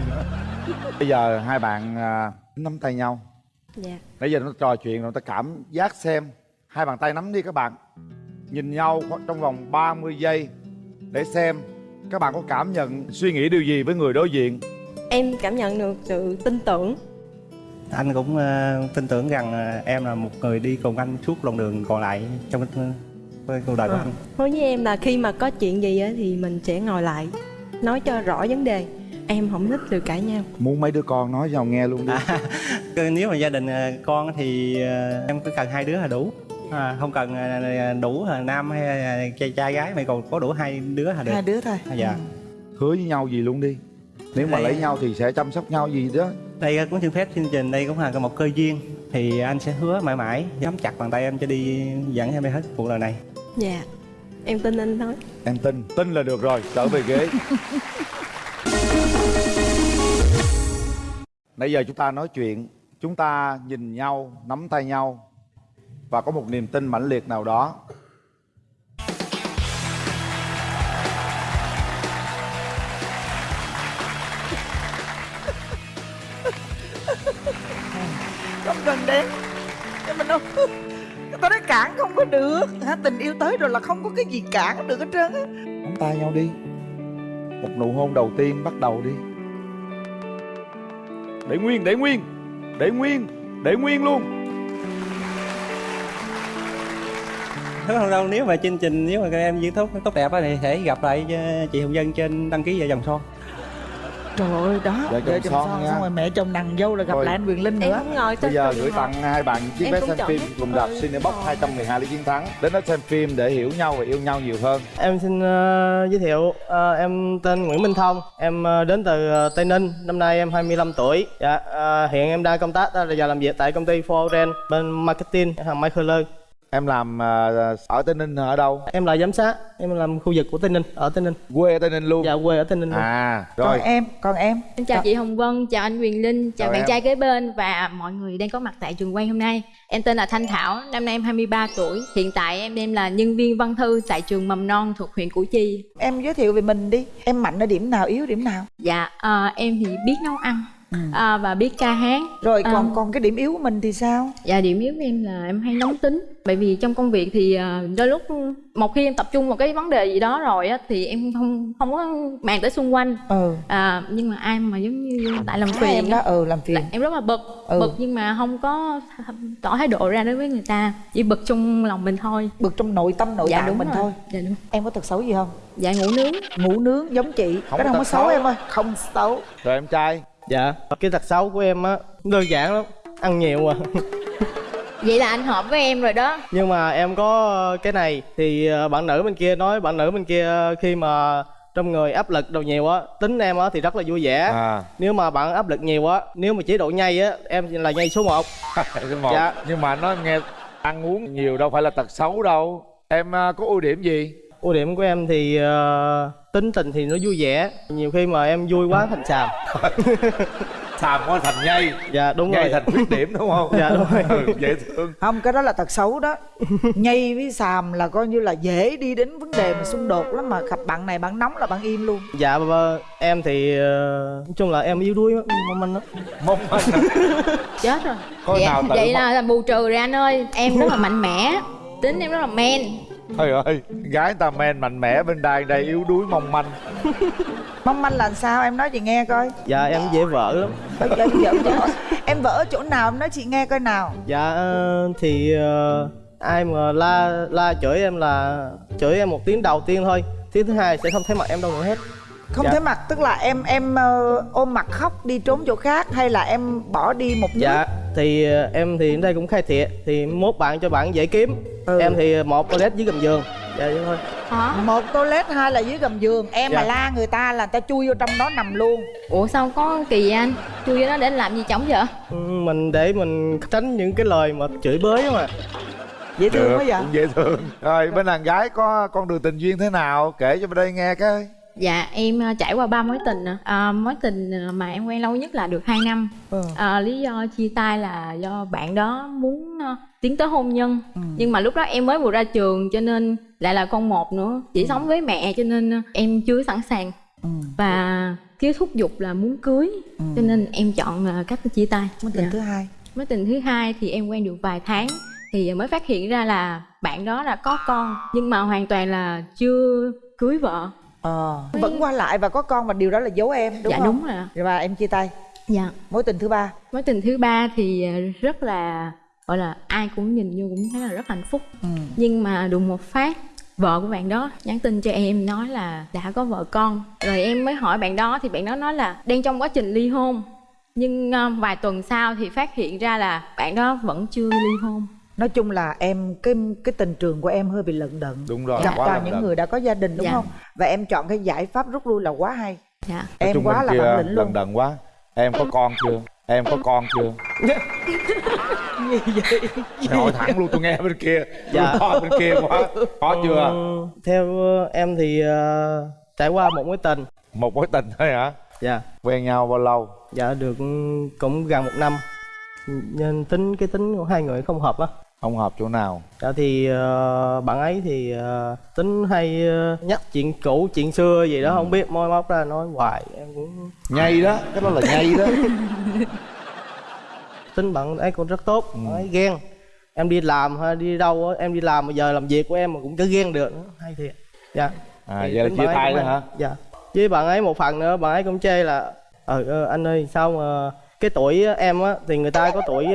bây giờ hai bạn à, nắm tay nhau. Dạ. Nãy giờ nó trò chuyện rồi ta cảm giác xem. Hai bàn tay nắm đi các bạn nhìn nhau trong vòng 30 giây để xem các bạn có cảm nhận suy nghĩ điều gì với người đối diện. Em cảm nhận được sự tin tưởng. Anh cũng ờ, tin tưởng rằng ờ, em là một người đi cùng anh suốt đoạn đường còn lại trong với cuộc đời của Ờ. anh. nói với em là khi mà có chuyện gì á thì mình sẽ ngồi lại nói cho rõ vấn đề. Em không thích sự cãi nhau. Muốn mấy đứa con nói cho nghe luôn đi. Cứ nếu mà gia đình con thì em cứ cần hai đứa là đủ à, không cần ờ, đủ là nam hay trai, trai gái mà còn có đủ hai đứa là được hai đứa thôi. À, dạ hứa với nhau gì luôn đi. Nếu mà Đây- lấy nhau thì sẽ chăm sóc nhau gì đó. Đây cũng xin phép chương trình đây cũng là một cơ duyên. Thì anh sẽ hứa mãi mãi nắm chặt bàn tay em cho đi dẫn em đi hết cuộc đời này. Dạ. Em tin anh nói. Em tin. Tin là được rồi trở về ghế. Nãy giờ chúng ta nói chuyện chúng ta nhìn nhau nắm tay nhau và có một niềm tin mãnh liệt nào đó. Không cần đến nhưng mình đâu người ta nói cản không có được. Hả? Tình yêu tới rồi là không có cái gì cản được hết trơn á. Nắm tay nhau đi. Một nụ hôn đầu tiên bắt đầu đi. Để nguyên để nguyên. Để nguyên để nguyên luôn không đâu nếu mà chương trình nếu mà các em diễn tốt tốt đẹp á thì sẽ gặp lại ờ, chị Hồng Dân trên đăng ký vợ chồng son trời ơi đó Vợ chồng son nha. xong rồi mẹ chồng nàng dâu là gặp Thôi. lại anh Quyền Linh nữa ngồi Bây giờ gửi tặng hai bạn chiếc vé xem phim cùng rạp Ừ. Cinebox 212 lý chiến thắng Đến đó xem phim để hiểu nhau và yêu nhau nhiều hơn Em xin ờ, giới thiệu ờ, em tên Nguyễn Minh Thông, em ờ, đến từ ờ, Tây Ninh, năm nay em 25 tuổi. Dạ, ờ, hiện em đang công tác ờ, và làm việc tại công ty Foren bên marketing hàng Michael. Em làm ờ, ở Tây Ninh ở đâu? Em là giám sát, em làm khu vực của Tây Ninh, ở Tây Ninh. Quê ở Tây Ninh luôn? Dạ, quê ở Tây Ninh luôn. À, còn rồi em còn em Xin chào chị Hồng Vân, chào anh Quyền Linh, chào Chào bạn em. trai kế bên và mọi người đang có mặt tại trường quay hôm nay. Em tên là Thanh Thảo, năm nay em 23 tuổi. Hiện tại em đang là nhân viên văn thư tại trường mầm non thuộc huyện Củ Chi. em giới thiệu về mình đi em mạnh ở điểm nào yếu điểm nào Dạ, à, em thì biết nấu ăn à, và biết ca hát. rồi còn À, còn cái điểm yếu của mình thì sao? Dạ điểm yếu của em là em hay nóng tính. Bởi vì trong công việc thì à, đôi lúc một khi em tập trung vào cái vấn đề gì đó rồi á Thì em không không có màng tới xung quanh. Ừ. À, Nhưng mà ai mà giống như tại làm phiền em đó? Ừ làm phiền. Em rất là bực. Ừ. Bực nhưng mà không có tỏ thái độ ra đối với người ta. Chỉ bực trong lòng mình thôi. Bực trong nội tâm nội Dạ, tạng đúng mình rồi. thôi. Dạ đúng. Em có tật xấu gì không? Dạ ngủ nướng. Ngủ nướng giống chị. Không cái đó có không có xấu xấu. em ơi. Không xấu. Rồi em trai Dạ, cái tật xấu của em á đơn giản lắm, ăn nhiều à. Vậy là anh hợp với em rồi đó Nhưng mà em có cái này thì ờ, bạn nữ bên kia nói bạn nữ bên kia khi mà trong người áp lực đồ nhiều á tính em á thì rất là vui vẻ À nếu mà bạn áp lực nhiều á nếu mà chế độ nhây á em là nhây số 1 Số một. Dạ. Nhưng mà nó nghe ăn uống nhiều đâu phải là tật xấu đâu Em có ưu điểm gì? Ưu điểm của em thì ờ, tính tình thì nó vui vẻ. Nhiều khi mà em vui quá thành xàm. Xàm quá thành nhây. Dạ đúng Nhây rồi. thành khuyết điểm đúng không? Dạ, đúng rồi. Ừ, dễ thương. Không cái đó là tật xấu đó. Nhây với xàm là coi như là dễ đi đến vấn đề mà xung đột lắm mà. Gặp bạn này bạn nóng là bạn im luôn. Dạ và em thì ờ, nói chung là em yếu đuối mong manh lắm. Mong manh Chết rồi. Có Vậy, nào vậy là, là bù trừ rồi anh ơi. Em rất là mạnh mẽ. Tính em rất là men Trời ơi, gái ta men mạnh mẽ bên đài đây yếu đuối mong manh. Mong manh là sao? Em nói chị nghe coi. Dạ em dễ vỡ lắm. Em vợ ở chỗ nào? Em nói chị nghe coi nào. Dạ ờ, thì ờ, ai mà la la chửi em là chửi em một tiếng đầu tiên thôi. Tiếng thứ hai sẽ không thấy mặt em đâu nữa hết không Dạ. thấy mặt tức là em em ờ, ôm mặt khóc đi trốn chỗ khác hay là em bỏ đi một nước? dạ thì ờ, em thì đến đây cũng khai thiệt thì mốt bạn cho bạn dễ kiếm. Ừ. em thì một toilet dưới gầm giường. Dạ vậy thôi. Một toilet hai là dưới gầm giường. Em Dạ. mà la người ta là người ta chui vô trong đó nằm luôn. Ủa sao có kỳ vậy anh? Chui vô đó để anh làm gì chổng vậy? Ừ, mình để mình tránh những cái lời mà chửi bới mà dễ thương Được, quá vậy? cũng dễ thương. Rồi bên đàn gái có con đường tình duyên thế nào? Kể cho bên đây nghe cái Dạ em ờ, trải qua ba mối tình ạ. à, Mối tình mà em quen lâu nhất là được 2 năm. Ừ. à, Lý do chia tay là do bạn đó muốn tiến tới hôn nhân. Nhưng mà lúc đó em mới vừa ra trường cho nên lại là con một nữa. Chỉ sống với mẹ cho nên em chưa sẵn sàng. Và cái thúc giục là muốn cưới. Cho nên em chọn cách chia tay. Mối tình Dạ. thứ hai. Mối tình thứ hai thì em quen được vài tháng thì mới phát hiện ra là bạn đó đã có con. Nhưng mà hoàn toàn là chưa cưới vợ. Ờ vẫn qua lại và có con và điều đó là giấu em đúng dạ không đúng rồi. ạ. và em chia tay Dạ. mối tình thứ ba Mối tình thứ ba thì ờ, rất là gọi là ai cũng nhìn vô cũng thấy là rất hạnh phúc. ừ. Nhưng mà đùng một phát vợ của bạn đó nhắn tin cho em nói là đã có vợ con rồi em mới hỏi bạn đó thì bạn đó nói là đang trong quá trình ly hôn nhưng ờ, vài tuần sau thì phát hiện ra là bạn đó vẫn chưa ly hôn nói chung là em cái cái tình trường của em hơi bị lận đận. Đúng rồi, gặp quá toàn lận những đận. người đã có gia đình đúng Dạ. không? Và em chọn cái giải pháp rút lui là quá hay. Dạ. Em quá là bản lĩnh luôn. Lần đần quá. Em có con chưa? Em có con chưa? Gì vậy? Hỏi thẳng luôn tôi nghe bên kia. Dạ. Tôi coi bên kia quá. Có chưa? Ừ, theo ờ, em thì ờ, trải qua một mối tình. Một mối tình thôi hả? Dạ. Quen nhau bao lâu? Dạ được cũng gần một năm. Nên tính cái tính của hai người không hợp á Không hợp chỗ nào. Dạ thì ờ, bạn ấy thì ờ, tính hay ờ, nhắc chuyện cũ chuyện xưa gì đó không biết môi móc ra nói hoài em cũng Nhây đó Cái đó là nhây đó. Tính bạn ấy cũng rất tốt bạn ấy ghen. Em đi làm hay đi đâu em đi làm mà giờ làm việc của em mà cũng cứ ghen được nữa hay thiệt. Dạ. À Thì vậy là chia tay đó hay. hả? dạ. Với bạn ấy một phần nữa bạn ấy cũng chê là ờ anh ơi sao mà cái tuổi em á thì người ta có tuổi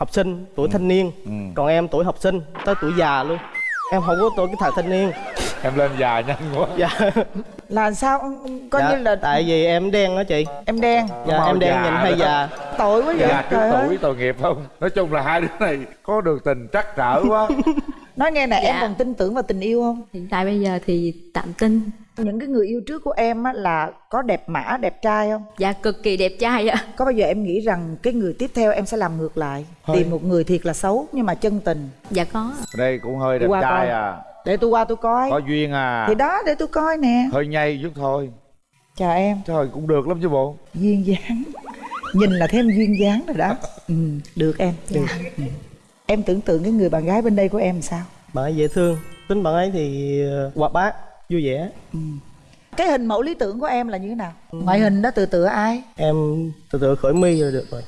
học sinh tuổi thanh niên. Ừ. còn em tuổi học sinh tới tuổi già luôn. Em không có tuổi cái thời thanh niên. Em lên già nhanh quá. Dạ. Là sao? Coi dạ, như là tại vì em đen đó chị. Em đen? Dạ Màu em đen già nhìn hơi đó. già. Tội quá vậy. Già trước trời ơi. tuổi tội nghiệp không? Nói chung là hai đứa này có được tình trắc trở quá. Nói nghe nè em Dạ. còn tin tưởng vào tình yêu không? Hiện tại bây giờ thì tạm tin những cái người yêu trước của em á là có đẹp mã đẹp trai không? Dạ cực kỳ đẹp trai ạ. Có bao giờ em nghĩ rằng cái người tiếp theo em sẽ làm ngược lại? Hơi. tìm một người thiệt là xấu nhưng mà chân tình. Dạ có. Đây cũng hơi đẹp Qua trai coi. à. Để tôi qua tôi coi. Có duyên à. Thì đó để tôi coi nè. Hơi nhây chút thôi. Chào em. Trời cũng được lắm chứ bộ. Duyên dáng. Nhìn là thêm duyên dáng rồi đó. Ừ, được em được. Ừ. em tưởng tượng cái người bạn gái bên đây của em sao? Bạn ấy dễ thương. Tính bạn ấy thì ờ, hoạt bát vui vẻ. Cái hình mẫu lý tưởng của em là như thế nào? Ngoại hình đó từ tựa ai? Em từ từ khởi mi rồi được rồi.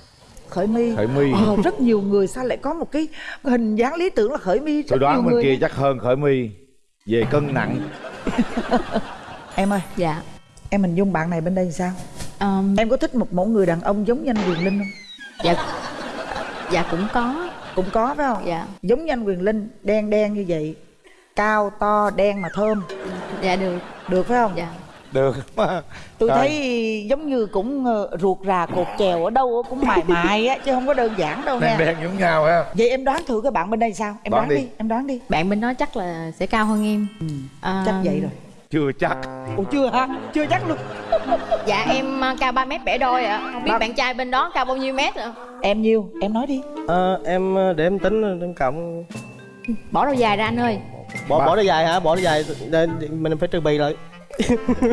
Khởi mi. Khởi my. Ờ, rất nhiều người sao lại có một cái hình dáng lý tưởng là khởi mi? Tôi đoán bên kia chắc hơn khởi mi. Về cân nặng. Em ơi. Dạ. Em hình dung bạn này bên đây thì sao? Um, em có thích một mẫu người đàn ông giống như anh quyền linh không? Dạ. Dạ cũng có. Cũng có phải không? Dạ. Giống như anh quyền linh đen đen như vậy cao to đen mà thơm dạ được. Được phải không? Dạ. Được. Mà tôi Trời. thấy giống như cũng ờ, ruột rà cột chèo ở đâu cũng mài mài á chứ không có đơn giản đâu đen nha đen giống nhau ha. Vậy em đoán thử cái bạn bên đây sao? Em Đoán đoán, đi. đi. em đoán đi. Bạn bên đó chắc là sẽ cao hơn em. À, chắc vậy rồi. Chưa chắc. Ủa chưa hả? Chưa chắc luôn. Dạ em à, cao 3 mét bẻ đôi ạ. Không biết Ba- bạn trai bên đó cao bao nhiêu mét ạ? Em nhiêu? Em nói đi. Ờ, em ờ, để em tính em cộng. Bỏ đầu dài ra anh ơi bỏ Ba- bỏ nó dài hả? Bỏ nó dài để, mình phải trừ bì lại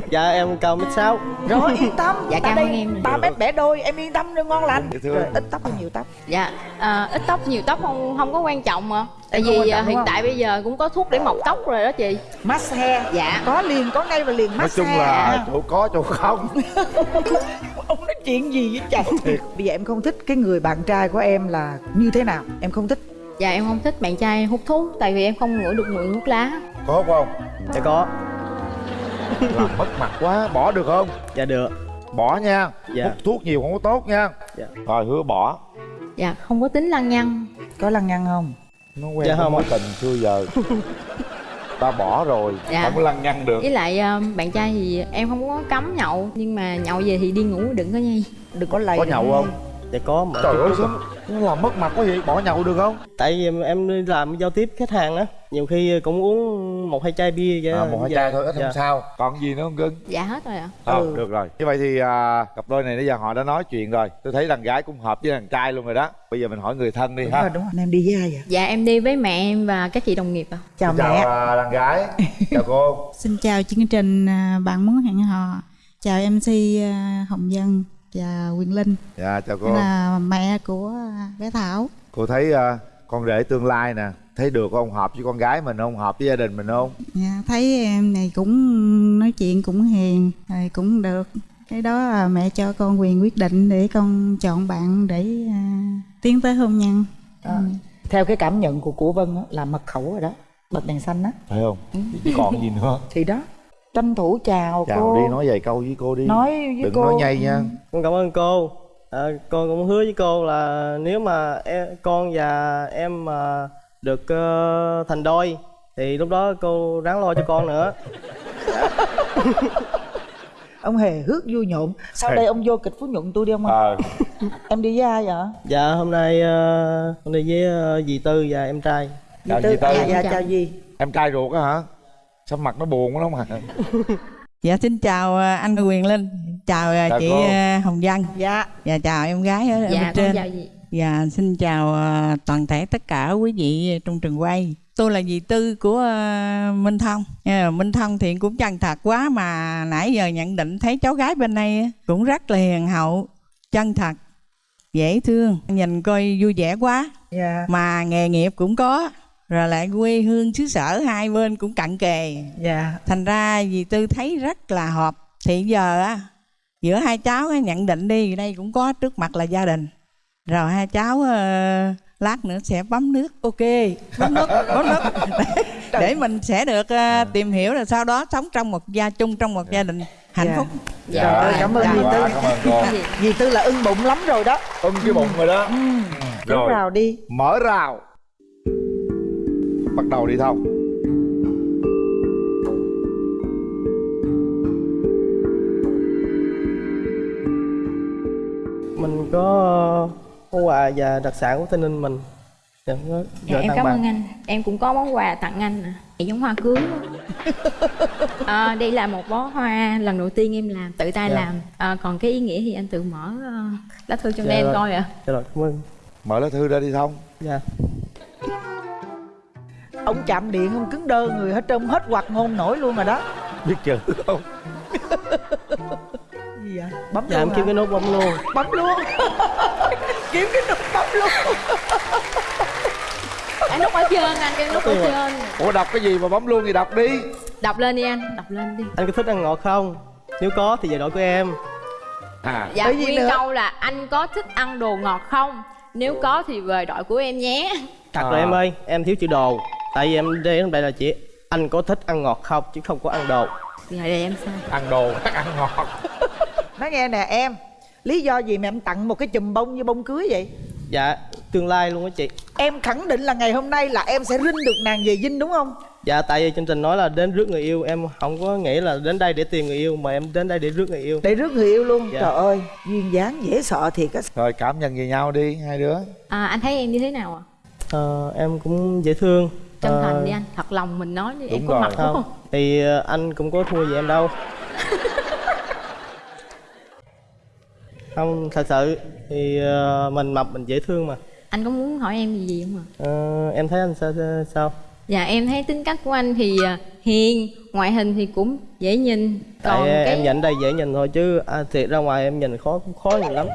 dạ em cao mét sáu. Rồi yên tâm. Dạ, Tại cảm đây ơn em. ba mét bẻ đôi em yên tâm đi ngon lành. Thương. rồi ít tóc hay nhiều tóc? Dạ à, ít tóc nhiều tóc không không có quan trọng mà. Tại vì à, hiện không? tại bây giờ cũng có thuốc để mọc tóc rồi đó chị. Massage dạ. Có liền có ngay và liền nói massage chung là à. chỗ có chỗ không. Ông nói chuyện gì với chồng bây giờ em không thích cái người bạn trai của em là như thế nào? Em không thích dạ em không thích bạn trai hút thuốc tại vì em không ngửi được mùi thuốc lá. Có không? Dạ có. Làm mất mặt quá bỏ được không? Dạ được. Bỏ nha. Dạ. hút thuốc nhiều không có tốt nha. Dạ. rồi hứa bỏ. Dạ không có tính lăng nhăng. Có lăng nhăng không? Nó quen Dạ không mối tình xưa giờ. Ta bỏ rồi Dạ. không có lăng nhăng được. Với lại à, bạn trai thì em không có cấm nhậu nhưng mà nhậu về thì đi ngủ đừng có nhây. Đừng có lầy có nhậu không dạ có mà. Trời ơi sao nó làm mất mặt quá vậy? Bỏ nhậu được không? Tại vì em đi làm giao tiếp khách hàng á nhiều khi cũng uống một hai chai bia vậy à, một hai dạ, chai thôi ít dạ. không sao. Còn gì nữa không cưng dạ hết rồi ạ. Ờ, Ừ. được rồi. Như vậy thì à, cặp đôi này bây giờ họ đã nói chuyện rồi. Tôi thấy đàn gái cũng hợp với đàn trai luôn rồi đó. Bây giờ mình hỏi người thân đi đúng ha. rồi đúng rồi. Em đi với ai vậy? Dạ em đi với mẹ em và các chị đồng nghiệp ạ. Chào, chào mẹ à, đàn gái. Chào cô. Xin chào chương trình à, Bạn muốn hẹn hò. Chào MC à, Hồng Dân và Quyền Linh. Dạ chào cô. Đây là mẹ của à, bé Thảo. Cô thấy à, con rể tương lai nè thấy được không hợp với con gái mình không? Hợp với gia đình mình không? Dạ, Thấy em này cũng nói chuyện cũng hiền rồi cũng được. Cái đó là mẹ cho con quyền quyết định để con chọn bạn để à, tiến tới hôn nhân. Đó. theo cái cảm nhận của của vân á, là mật khẩu rồi đó bật đèn xanh á. Phải không? Chứ còn gì nữa? Thì đó tranh thủ chào, chào cô. đi nói vài câu với cô đi. Nói với đừng cô. nói nhây nha. Con cảm ơn cô. À, con cũng hứa với cô là nếu mà em, con và em mà được ờ, thành đôi thì lúc đó cô ráng lo cho con nữa. Ông hề hước vui nhộn. Sau đây ông vô kịch phú nhuận tôi đi ông ờ. Em đi với ai vậy? Dạ hôm nay ờ, con đi với ờ, dì tư và em trai. Chào Tư- chị tư. À, dạ chào gì em trai ruột á hả sao mặt nó buồn quá mà Dạ xin chào à, anh Quyền Linh, chào à, Chào chị cô. à, Hồng Vân dạ và chào em gái ở, dạ bên trên. chào chị Dạ xin chào toàn thể tất cả quý vị trong trường quay. Tôi là dì Tư của Minh Thông. À, Minh Thông thì cũng chân thật quá mà nãy giờ nhận định thấy cháu gái bên đây cũng rất là hiền hậu, chân thật, dễ thương, nhìn coi vui vẻ quá. dạ Mà nghề nghiệp cũng có, rồi lại quê hương xứ sở hai bên cũng cận kề. Dạ. Thành ra dì tư thấy rất là hợp. Thì giờ á giữa hai cháu á, nhận định đi đây cũng có trước mặt là gia đình. Rồi hai cháu ờ, lát nữa sẽ bấm nước. Ok. Bấm nước bấm nước. Để, để mình sẽ được ờ, tìm hiểu rồi sau đó sống trong một gia chung trong một gia đình hạnh Dạ. phúc. Trời ơi, cảm ơn Dạ. dì Tư. Quá, cảm ơn dì tư là ưng bụng lắm rồi đó. Ưng cái bụng rồi đó. Đúng rồi. Vào đi. Mở rào bắt đầu đi thâu mình có món quà và đặc sản của tây ninh mình. Dạ, dạ em cảm ơn anh. Em cũng có món quà tặng anh à. giống hoa cưới à, ờ, đây là một bó hoa lần đầu tiên em làm tự tay dạ. làm. À, còn cái ý nghĩa thì anh tự mở uh, lá thư cho dạ em coi ạ. À. dạ rồi cảm ơn. Mở lá thư ra đi thông. Dạ ông chạm điện ông cứng đơ người hết trơn hết hoạt ngôn nổi luôn rồi đó. Biết chữ không? Gì vậy? Bấm dạ luôn kiếm cái nút bấm luôn. Bấm luôn. Kiếm cái nút bấm luôn. Anh nút ở trên anh cái nút ở trên. Ủa đọc cái gì mà bấm luôn thì đọc đi. Đọc lên đi anh đọc lên đi. Anh có thích ăn ngọt không? Nếu có thì về đội của em. À. Dạ Bởi nguyên nữa- câu là anh có thích ăn đồ ngọt không? Nếu có thì về đội của em nhé Thật À. rồi em ơi, em thiếu chữ đồ. Tại vì em đến đây là chỉ Anh có thích ăn ngọt không, chứ không có ăn đồ. Dạ đây em sai ăn đồ khác ăn ngọt. Nói nghe nè em lý do gì mà em tặng một cái chùm bông như bông cưới vậy? Dạ, tương lai luôn á chị. Em khẳng định là ngày hôm nay là em sẽ rinh được nàng về dinh đúng không? Dạ, tại vì chương trình nói là đến rước người yêu. Em không có nghĩ là đến đây để tìm người yêu Mà em đến đây để rước người yêu. Để rước người yêu luôn? Dạ. trời ơi duyên dáng dễ sợ thiệt á. Rồi cảm nhận về nhau đi hai đứa. À, anh thấy em như thế nào ạ Ờ, Em cũng dễ thương chân Ờ, thành đi anh thật lòng mình nói đi em đúng có rồi. mặt đúng Không, không thì ờ, anh cũng có thua gì em đâu Không, thật sự Thì ờ, mình mập mình dễ thương mà anh có muốn hỏi em gì gì không ạ Ờ, Em thấy anh sao sao Dạ em thấy tính cách của anh thì à, hiền, ngoại hình thì cũng dễ nhìn. Tại Còn cái em nhận đây dễ nhìn thôi chứ à, thiệt ra ngoài em nhìn khó khó nhìn lắm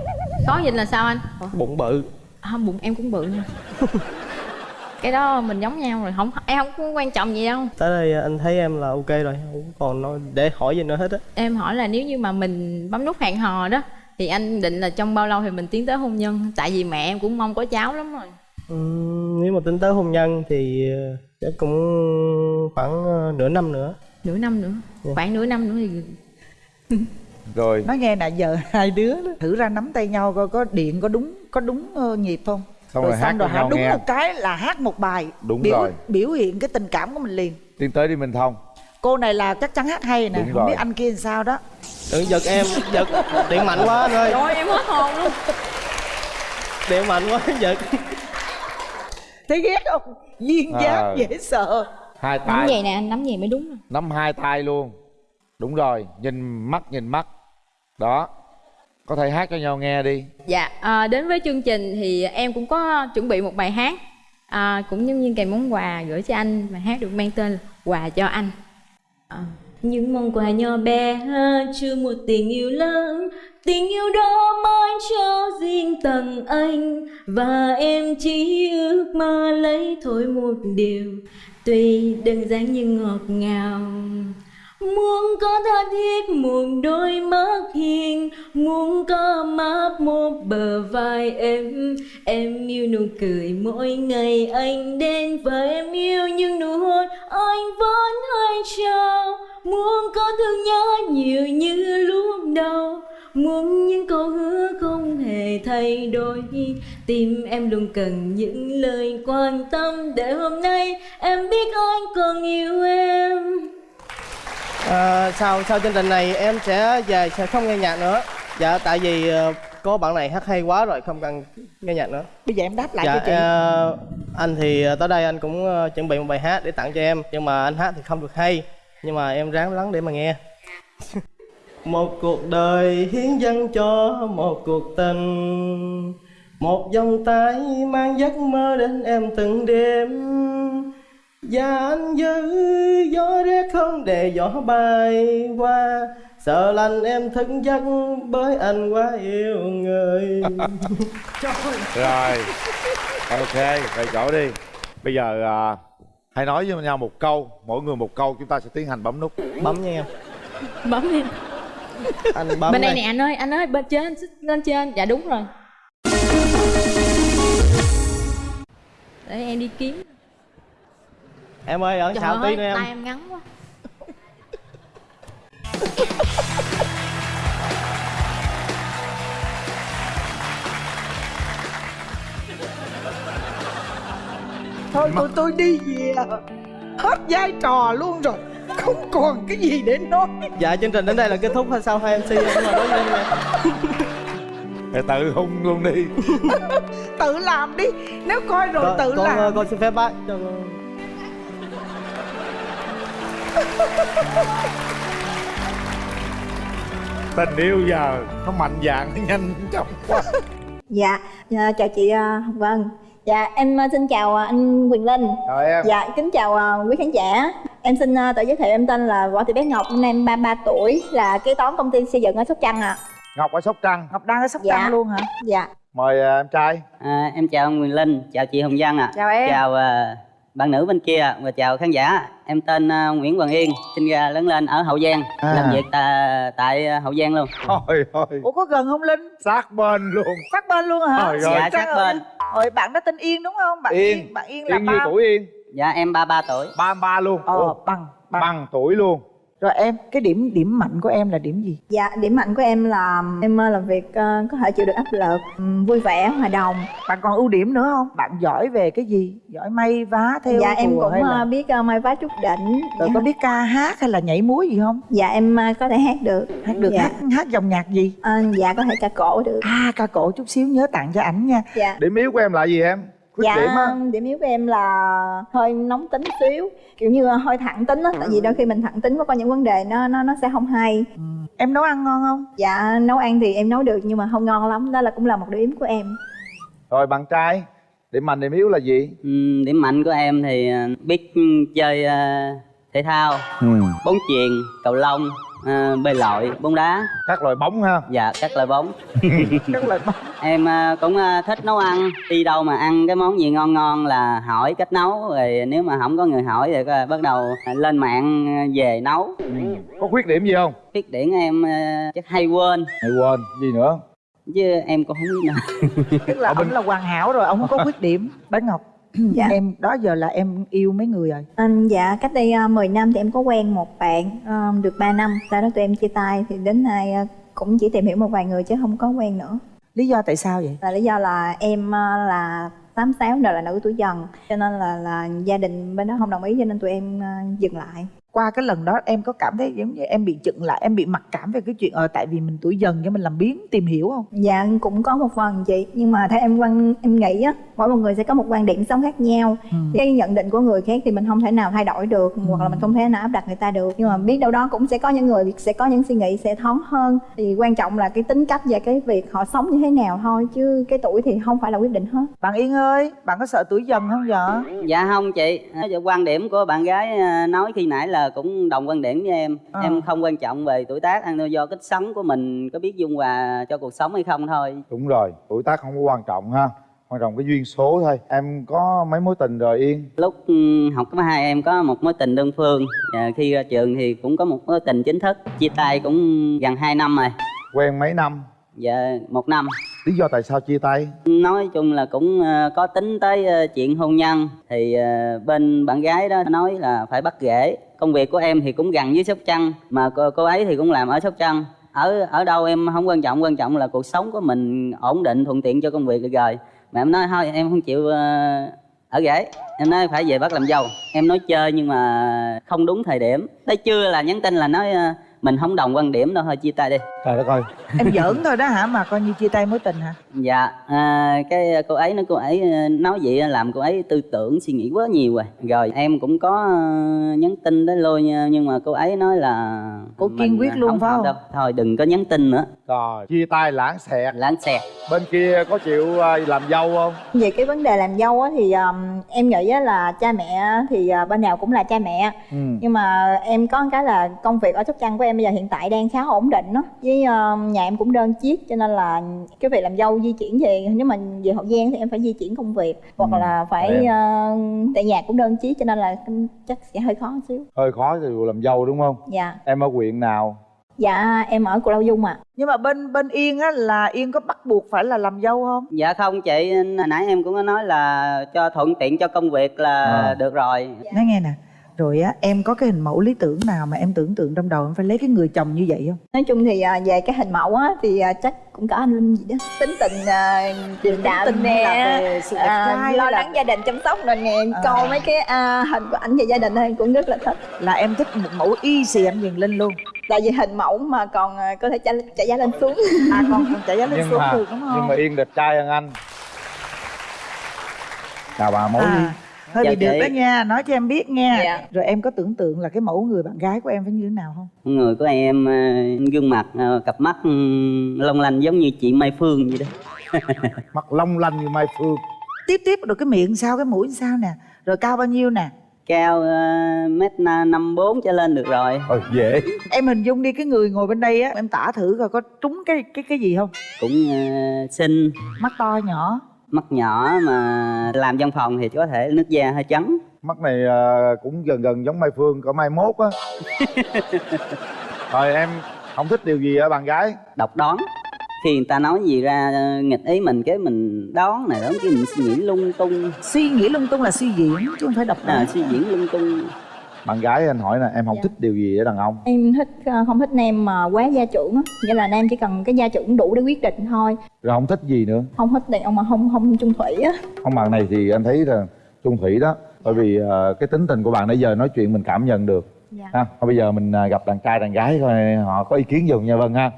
khó nhìn là sao anh? Ủa, Bụng bự À, bụng em cũng bự nha. cái đó mình giống nhau rồi, không em không có quan trọng gì đâu. tới đây anh thấy em là ok rồi không còn nói để hỏi gì nữa hết á Em hỏi là nếu như mà mình bấm nút hẹn hò đó thì anh định là trong bao lâu thì mình tiến tới hôn nhân? Tại vì mẹ em cũng mong có cháu lắm rồi. Ừm, nếu mà tính tới hôn nhân thì ờ, chắc cũng khoảng ờ, nửa năm nữa Nửa năm nữa, Dạ. khoảng nửa năm nữa thì rồi nói nghe nè giờ hai đứa đó, thử ra nắm tay nhau coi có điện có đúng có đúng ờ, nhịp không Xong rồi hát xong rồi hát đúng nghe. một cái là hát một bài Đúng biểu, rồi. biểu hiện cái tình cảm của mình liền tiến tới đi minh thông cô này là chắc chắn hát hay nè Đúng không rồi. biết anh kia làm sao đó đừng giật em giật điện mạnh quá anh ơi Trời em hết hồn luôn. điện mạnh quá giật thấy ghét không duyên À. dáng dễ sợ hai Nắm tay vậy nè, anh nắm vậy mới đúng. nắm hai tay luôn đúng rồi nhìn mắt nhìn mắt đó có thể hát cho nhau nghe đi. Dạ, à, đến với chương trình thì em cũng có chuẩn bị một bài hát. À, cũng giống như kèm món quà gửi cho anh bài hát được mang tên là quà cho anh. À, những món quà nhỏ bé chưa một tình yêu lớn. Tình yêu đó mãi cho riêng tầng anh. Và em chỉ ước mơ lấy thôi một điều. Tuy đơn giản nhưng ngọt ngào Muốn có tha thiết một đôi mắt hiền, Muốn có mát một bờ vai em Em yêu nụ cười mỗi ngày anh đến Và em yêu những nụ hôn anh vẫn hay trao. Muốn có thương nhớ nhiều như lúc đầu, Muốn những câu hứa không hề thay đổi. Tim em luôn cần những lời quan tâm Để hôm nay em biết anh còn yêu em à, sau sau chương trình này em sẽ về sẽ không nghe nhạc nữa. Dạ tại vì ờ, có bạn này hát hay quá rồi không cần nghe nhạc nữa. Bây giờ em đáp lại dạ cho chị. ờ, anh thì ờ, tới đây anh cũng ờ, chuẩn bị một bài hát để tặng cho em. Nhưng mà anh hát thì không được hay. Nhưng mà em ráng lắng để mà nghe. Một cuộc đời hiến dâng cho một cuộc tình. Một vòng tay mang giấc mơ đến em từng đêm và anh giữ gió rét không để gió bay qua. Sợ lạnh em thức giấc bởi anh quá yêu người. Rồi ok về chỗ đi. Bây giờ à, hãy nói với nhau một câu mỗi người một câu chúng ta sẽ tiến hành bấm nút. Bấm nha em Bấm đi anh bấm Bên đây nè anh ơi, anh ơi, bên trên, xích lên trên. Dạ đúng rồi. Để em đi kiếm em ơi ở Trời xạo tí nữa em. tay em ngắn quá. Thôi tụi tôi đi về. Hết vai trò luôn rồi. Không còn cái gì để nói. Dạ chương trình đến đây là kết thúc. Hay sao hai mc em nói nè thì tự hung luôn đi. Tự làm đi. Nếu coi rồi con, tự con, làm. ờ, con xin phép bác cho con tình yêu giờ nó mạnh dạn nó nhanh chóng quá. Dạ, dạ, chào chị à, Hồng Vân Dạ, em à, xin chào à, anh Quyền Linh. Chào em. Dạ, kính chào à, quý khán giả. Em xin à, tự giới thiệu em tên là Võ Thị Bé Ngọc, năm nay em 33 tuổi Là kế toán công ty xây dựng ở Sóc Trăng ạ. Ngọc ở sóc trăng. Ngọc đang ở sóc Dạ. trăng luôn hả? Dạ. Mời à, em trai. À, em chào ông Quyền Linh, chào chị Hồng Vân ạ. Chào em. Chào à, bạn nữ bên kia và chào khán giả. Em tên à, Nguyễn Hoàng Yên, sinh ra lớn lên ở Hậu Giang, À. làm việc tại, tại à, Hậu Giang luôn. thôi thôi ủa có gần không linh sát bên luôn sát bên luôn hả Trời ơi. Dạ, sát bên. rồi bạn đó tên yên đúng không bạn Yên. yên bạn yên là yên nhiêu ba tuổi yên Dạ em 33 tuổi. 33 luôn ờ Ủa, bằng bằng bằng tuổi luôn rồi em cái điểm điểm mạnh của em là điểm gì? Dạ, điểm mạnh của em là em à, làm việc à, có thể chịu được áp lực, ừm, vui vẻ, hòa đồng. Bạn còn ưu điểm nữa không? Bạn giỏi về cái gì? Giỏi may vá theo Dạ, em cũng là- à, biết à, may vá chút đỉnh. Rồi có biết ca hát hay là nhảy múa gì không? Dạ, em à, có thể hát được. Hát được dạ. hát hát dòng nhạc gì? À, dạ, có thể ca cổ được. À ca cổ chút xíu nhớ tặng cho ảnh nha. Dạ. Điểm yếu của em là gì em khuyết dạ điểm á. điểm yếu của em là hơi nóng tính xíu kiểu như là hơi thẳng tính á tại vì đôi khi mình thẳng tính có những vấn đề nó nó nó sẽ không hay. Em nấu ăn ngon không? Dạ nấu ăn thì em nấu được nhưng mà không ngon lắm đó là cũng là một điểm của em. Rồi bạn trai điểm mạnh điểm yếu là gì? Ừm, điểm mạnh của em thì à, biết chơi à, thể thao, ừ. bóng chuyền, cầu lông, à, bơi lội, bóng đá. các loại bóng ha Dạ, các loại bóng. các loại bóng Em à, cũng à, thích nấu ăn, đi đâu mà ăn cái món gì ngon ngon là hỏi cách nấu rồi nếu mà không có người hỏi thì bắt đầu lên mạng về nấu. có khuyết điểm gì không Khuyết điểm em chắc hay quên hay quên gì nữa chứ em cũng không biết nữa. tức là ông là hoàn hảo rồi ông không có khuyết điểm bé ngọc Dạ. em đó giờ là em yêu mấy người rồi. Anh dạ cách đây uh, 10 năm thì em có quen một bạn ờ, được 3 năm. Sau đó tụi em chia tay thì đến nay ờ, cũng chỉ tìm hiểu một vài người chứ không có quen nữa. Lý do tại sao vậy? Là lý do là em ờ, là tám sáu đời là nữ tuổi dần cho nên là là gia đình bên đó không đồng ý cho nên tụi em ờ, dừng lại qua cái lần đó em có cảm thấy giống như em bị chựng lại em bị mặc cảm về cái chuyện ờ tại vì mình tuổi dần cho mình làm biến tìm hiểu không? Dạ cũng có một phần chị. Nhưng mà theo em quan em nghĩ á mỗi một người sẽ có một quan điểm sống khác nhau. Ừ. cái nhận định của người khác thì mình không thể nào thay đổi được hoặc là mình không thể nào áp đặt người ta được. Nhưng mà biết đâu đó cũng sẽ có những người sẽ có những suy nghĩ sẽ thoáng hơn. Thì quan trọng là cái tính cách và cái việc họ sống như thế nào thôi chứ cái tuổi thì không phải là quyết định hết. Bạn yên ơi bạn có sợ tuổi dần không vậy? Dạ không chị, Nói về quan điểm của bạn gái à, nói khi nãy là cũng đồng quan điểm với em. Ờ. Em không quan trọng về tuổi tác, ăn do cách sống của mình có biết dung hòa cho cuộc sống hay không thôi. đúng rồi tuổi tác không có quan trọng ha quan trọng cái duyên số thôi em có mấy mối tình rồi yên Lúc ừ, học cấp hai em có một mối tình đơn phương, và khi ra trường thì cũng có một mối tình chính thức. Chia tay cũng gần 2 năm rồi, quen mấy năm dạ một năm lý do tại sao chia tay Nói chung là cũng ờ, có tính tới ờ, chuyện hôn nhân thì ờ, bên bạn gái đó nói là phải bắt rễ. Công việc của em thì cũng gần với Sóc Trăng mà cô, cô ấy thì cũng làm ở Sóc Trăng. Ở ở đâu em không quan trọng, quan trọng là cuộc sống của mình ổn định thuận tiện cho công việc được rồi. Mà em nói thôi em không chịu ở rể. Em nói phải về bắt làm dâu. Em nói chơi nhưng mà không đúng thời điểm. Tới trưa là nhắn tin là nói mình không đồng quan điểm đâu thôi chia tay đi. trời đất ơi em giỡn thôi đó hả mà coi như chia tay mối tình hả Dạ, à, cái cô ấy nói cô ấy ờ, nói vậy làm cô ấy tư tưởng suy nghĩ quá nhiều rồi. Rồi em cũng có ờ, nhắn tin tới lôi nha, nhưng mà cô ấy nói là Cô kiên quyết luôn phải không? đâu. Thôi đừng có nhắn tin nữa. rồi chia tay lãng xẹt lãng xẹt bên kia có chịu à, làm dâu không về cái vấn đề làm dâu á thì um, em nghĩ á là cha mẹ thì uh, bên nào cũng là cha mẹ ừ. nhưng mà em có một cái là công việc ở sóc trăng của em bây giờ hiện tại đang khá ổn định đó. Với um, nhà em cũng đơn chiếc cho nên là cái việc làm dâu di chuyển về nếu mà về hậu giang thì em phải di chuyển công việc hoặc Ừ, là phải em. uh, tại nhà cũng đơn chiếc cho nên là chắc sẽ hơi khó một xíu. Hơi khó thì làm dâu đúng không? Dạ. Em ở huyện nào? Dạ em ở cù lao dung ạ. Nhưng mà bên bên yên á là yên có bắt buộc phải là làm dâu không? Dạ không chị, hồi nãy em cũng có nói là cho thuận tiện cho công việc là À. được rồi. nói nghe nè rồi á em có cái hình mẫu lý tưởng nào mà em tưởng tượng trong đầu em phải lấy cái người chồng như vậy không? Nói chung thì à, về cái hình mẫu á thì à, chắc cũng có anh linh gì đó. Tính tình uh, điềm đạm tình nè à, lo hay là- lắng gia đình chăm sóc rồi nè. À. coi mấy cái à, hình của ảnh về gia đình thì cũng rất là thích. Là em thích một mẫu y xì em Quyền Linh luôn. Tại vì hình mẫu mà còn à, có thể trả, trả giá lên xuống. À còn còn trả giá lên nhưng xuống mà được đúng không nhưng mà yên đẹp trai hơn anh. Chào bà mối à, hơi Dạ bị được chị. đó nha nói cho em biết nha. Dạ. rồi em có tưởng tượng là cái mẫu người bạn gái của em phải như thế nào không? Người của em ờ, gương mặt ờ, cặp mắt ừ, long lanh giống như chị Mai Phương vậy đó. Mắt long lanh như Mai Phương. Tiếp tiếp rồi cái miệng sao cái mũi sao nè. Rồi cao bao nhiêu nè? Cao uh, mét năm bốn trở lên được rồi. Ờ dễ. Em hình dung đi cái người ngồi bên đây á em tả thử coi có trúng cái cái cái gì không? Cũng uh, xinh. Mắt to nhỏ mắt nhỏ mà làm văn phòng thì có thể nước da hơi trắng. Mắt này ờ, cũng gần gần giống Mai Phương có mai mốt á. Rồi em không thích điều gì ở bạn gái. Độc đoán. Khi người ta nói gì ra ờ, nghịch ý mình cái mình đón này đó cái mình suy nghĩ lung tung. Suy nghĩ lung tung là suy diễn chứ không phải độc đoán. À, suy diễn lung tung bạn gái anh hỏi nè em không Dạ. thích điều gì ở đàn ông? Em thích ờ, không thích nam mà quá gia trưởng á. Nghĩa là nam chỉ cần cái gia trưởng đủ để quyết định thôi. Rồi không thích gì nữa? Không thích đàn ông mà không không chung thủy á. Không bạn này thì anh thấy là chung thủy đó. Bởi vì ờ, cái tính tình của bạn nãy giờ nói chuyện mình cảm nhận được. Dạ. ha thôi bây giờ mình ờ, gặp đàn trai đàn gái coi họ có ý kiến gì không nha vân ha.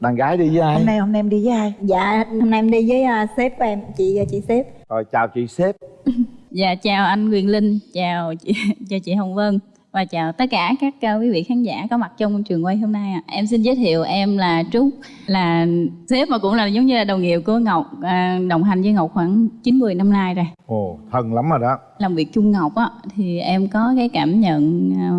Đàn gái đi với ai? Hôm nay hôm nay em đi với ai? Dạ hôm nay em đi với ờ, sếp em chị chị sếp. Rồi chào chị sếp. Dạ chào anh Quyền Linh, chào chị, chào chị Hồng Vân và chào tất cả các uh, quý vị khán giả có mặt trong trường quay hôm nay. ạ. Em xin giới thiệu em là Trúc, là sếp mà cũng là giống như là đồng nghiệp của Ngọc, à, đồng hành với Ngọc khoảng 9-10 năm nay rồi. ồ thân lắm rồi đó Làm việc chung Ngọc á thì em có cái cảm nhận à,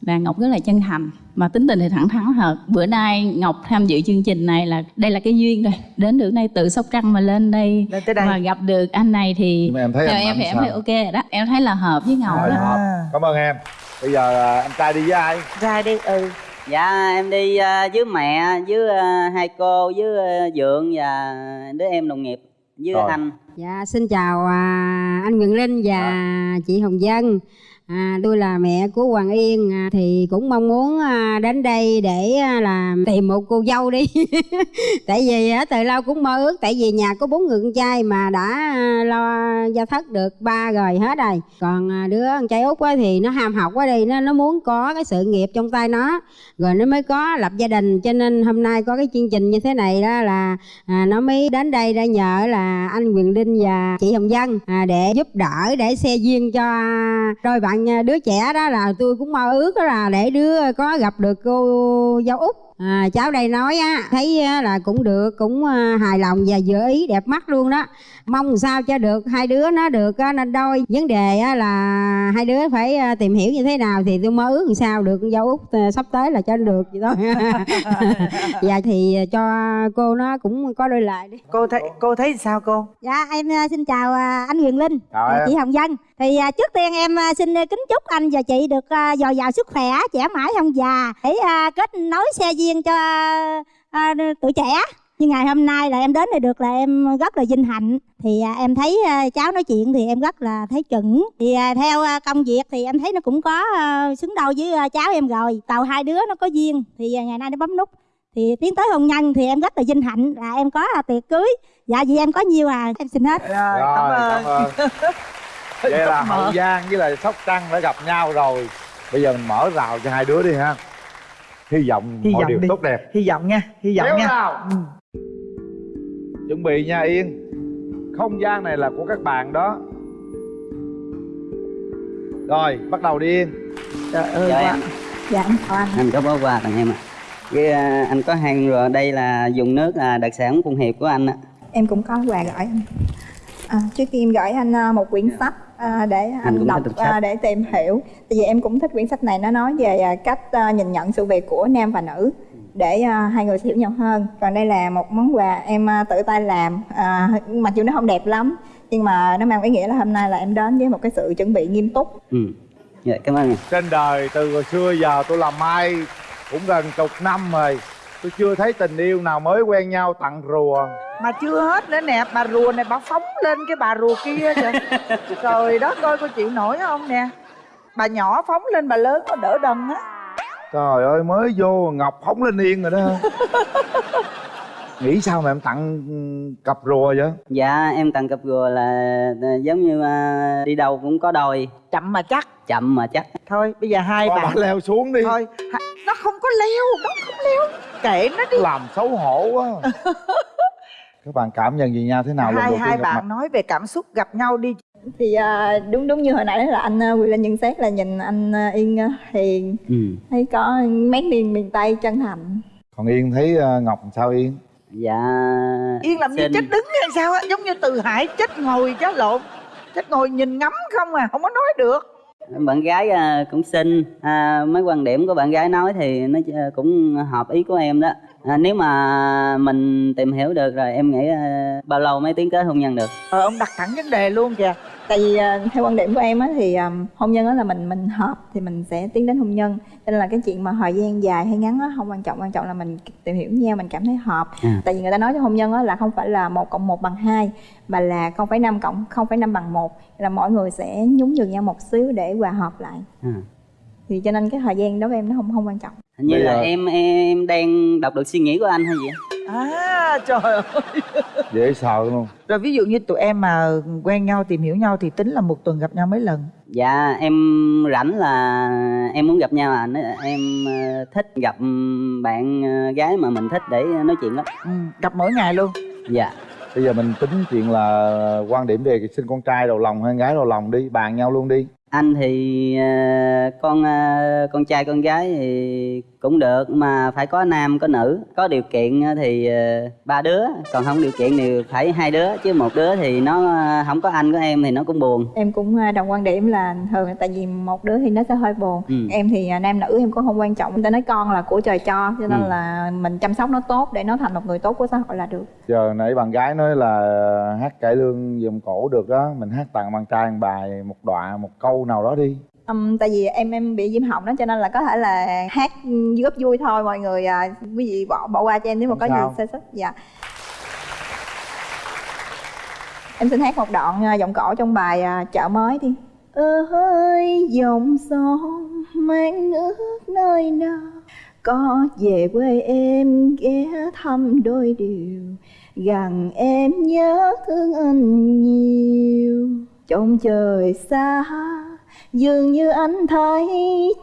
là Ngọc rất là chân thành mà tính tình thì thẳng thắn thật. Bữa nay Ngọc tham dự chương trình này là đây là cái duyên rồi. Đến được đây từ Sóc Trăng mà lên đây, Lên tới đây. mà gặp được anh này thì Nhưng mà em thấy anh em em sao? thấy ok rồi đó. Em thấy là hợp với Ngọc Rồi, đó. hợp. cảm ơn em bây giờ anh trai đi với ai ra đi ừ dạ em đi ờ, với mẹ với ờ, hai cô với ờ, dượng và đứa em đồng nghiệp với Rồi. anh Dạ, xin chào à, anh Nguyễn Linh và chị Hồng Dân. À, tôi là mẹ của Hoàng Yên à, thì cũng mong muốn à, đến đây để à, là tìm một cô dâu đi. tại vì à, từ lâu cũng mơ ước tại vì nhà có bốn người con trai mà đã à, lo gia thất được ba rồi hết rồi. Còn à, đứa con trai út á, thì nó ham học quá đi nó nó muốn có cái sự nghiệp trong tay nó rồi nó mới có lập gia đình cho nên hôm nay có cái chương trình như thế này đó là à, nó mới đến đây để nhờ là anh Quyền Linh và chị Hồng Dân à, để giúp đỡ để xe duyên cho à, đôi bạn à, đứa trẻ đó là tôi cũng mơ ước đó là để đứa có gặp được cô dâu út. À, cháu đây nói á thấy là cũng được cũng à, hài lòng và vừa ý đẹp mắt luôn đó. Mong sao cho được hai đứa nó được á, nên đôi. Vấn đề á, là hai đứa phải à, tìm hiểu như thế nào thì tôi mơ ước làm sao được dâu út à, sắp tới là cho được vậy thôi. Dạ thì cho cô nó cũng có đôi lời đi. Cô thấy cô thấy sao cô? Dạ em xin chào anh Huyền Linh, và chị Hồng Dân. Thì à, trước tiên em à, xin kính chúc anh và chị được à, dồi dào sức khỏe, trẻ mãi không già. Để à, kết nối xe duyên cho à, tuổi trẻ. Như ngày hôm nay là em đến đây được là em rất là vinh hạnh. Thì à, em thấy à, cháu nói chuyện thì em rất là thấy chuẩn. Thì à, theo à, công việc thì em thấy nó cũng có à, xứng đôi với à, cháu em rồi. Tàu hai đứa nó có duyên. Thì à, ngày nay nó bấm nút. Thì tiến tới hôn nhân thì em rất là vinh hạnh. Là em có à, tiệc cưới. Dạ vì em có nhiều à. Em xin hết. Rồi cảm ơn vậy là hậu giang với lại sóc trăng đã gặp nhau rồi. Bây giờ mình mở rào cho hai đứa đi ha. Hy vọng Hy mọi vọng điều đi. tốt đẹp. Hy vọng nha hy vọng Kéo nha. nào. Ừ. chuẩn bị nha yên. Không gian này là của các bạn đó. Rồi bắt đầu đi yên. Trời ơi Dạ, quá. em. dạ em chào anh. Anh có bó quà tặng em ạ. Cái à, anh có hàng rồi đây là dùng nước là đặc sản phụng hiệp của anh ạ. Em cũng có quà gửi anh. À, trước tiên em gửi anh à, một quyển sách à, để Anh đọc à, để tìm hiểu. Tại vì em cũng thích quyển sách này. Nó nói về à, cách à, nhìn nhận sự việc của nam và nữ để à, hai người hiểu nhau hơn. Còn đây là một món quà em à, tự tay làm. À, mặc dù nó không đẹp lắm nhưng mà nó mang ý nghĩa là hôm nay là em đến với một cái sự chuẩn bị nghiêm túc. Ừ. Dạ cảm ơn trên đời từ hồi xưa giờ tôi làm mai cũng gần chục năm rồi tôi chưa thấy tình yêu nào mới quen nhau tặng rùa. Mà chưa hết nữa nè bà rùa này bà phóng lên cái bà rùa kia kìa. Trời đất ơi cô chịu nổi không nè? Bà nhỏ phóng lên bà lớn có đỡ đần á. Trời ơi mới vô ngọc phóng lên yên rồi đó nghĩ sao mà em tặng cặp rùa vậy? Dạ em tặng cặp rùa là là giống như à, đi đâu cũng có đôi. Chậm mà chắc. Chậm mà chắc. Thôi bây giờ hai Thôi bạn bà leo xuống đi. Thôi ha- nó không có leo nó không leo. Kệ nó đi. Làm xấu hổ quá. Các bạn cảm nhận gì nhau thế nào hai hai bạn mặt? nói về cảm xúc gặp nhau đi. Thì à, đúng đúng như hồi nãy là anh Quyền Linh nhận xét là nhìn anh Yên hiền. Ừ. thấy có mấy miền miền Tây chân thành. Còn yên thấy ờ, ngọc sao yên dạ. Yên làm như xin- chết đứng hay sao á? Giống như từ hải chết ngồi chứ lộn. Chết ngồi nhìn ngắm không à không có nói được. Bạn gái à, cũng xinh. À, mấy quan điểm của bạn gái nói thì nó ch- cũng hợp ý của em đó. À, nếu mà mình tìm hiểu được rồi em nghĩ à, bao lâu mới tiến tới hôn nhân được? Ờ ông đặt thẳng vấn đề luôn kìa tại vì à, theo quan điểm của em á thì à, hôn nhân á là mình mình hợp thì mình sẽ tiến đến hôn nhân cho nên là cái chuyện mà thời gian dài hay ngắn á không quan trọng quan trọng là mình tìm hiểu nhau mình cảm thấy hợp À. tại vì người ta nói cho hôn nhân á là không phải là một cộng một bằng hai mà là 0,5 cộng 0,5 bằng một là mỗi người sẽ nhún nhường nhau một xíu để hòa hợp lại à. thì cho nên cái thời gian đối với em nó không không quan trọng hình như là em em đang đọc được suy nghĩ của anh hay gì? À trời ơi. Dễ sợ luôn rồi ví dụ như tụi em mà quen nhau tìm hiểu nhau thì tính là một tuần gặp nhau mấy lần? Dạ em rảnh là em muốn gặp nhau à. Em ờ, thích gặp bạn ờ, gái mà mình thích để nói chuyện lắm. Ừ, gặp mỗi ngày luôn. Dạ. Bây giờ mình tính chuyện là quan điểm về sinh con trai đầu lòng hay gái đầu lòng đi bàn nhau luôn đi anh thì ờ, con ờ, con trai con gái thì cũng được mà phải có nam có nữ. Có điều kiện thì ờ, ba đứa. Còn không điều kiện thì phải hai đứa chứ một đứa thì nó không có anh có em thì nó cũng buồn. Em cũng à, đồng quan điểm là thường là tại vì một đứa thì nó sẽ hơi buồn. Ừ. em thì à, nam nữ em cũng không quan trọng. Người ta nói con là của trời cho cho nên Ừ. là mình chăm sóc nó tốt để nó thành một người tốt của xã hội là được. Giờ nãy bạn gái nói là hát cải lương vòng cổ được đó mình hát tặng bạn trai một bài một đoạn một câu nào đó đi. Ừm, tại vì em em bị viêm họng đó cho nên là có thể là hát góp vui thôi mọi người à, quý vị bỏ bỏ qua cho em nếu mà Không có sao. gì sơ xuất dạ. Em xin hát một đoạn à, giọng cổ trong bài à, chợ mới đi. Ơi dòng sông mang nước nơi nào có về quê em ghé thăm đôi điều gần em nhớ thương anh nhiều. Trong trời xa dường như anh thấy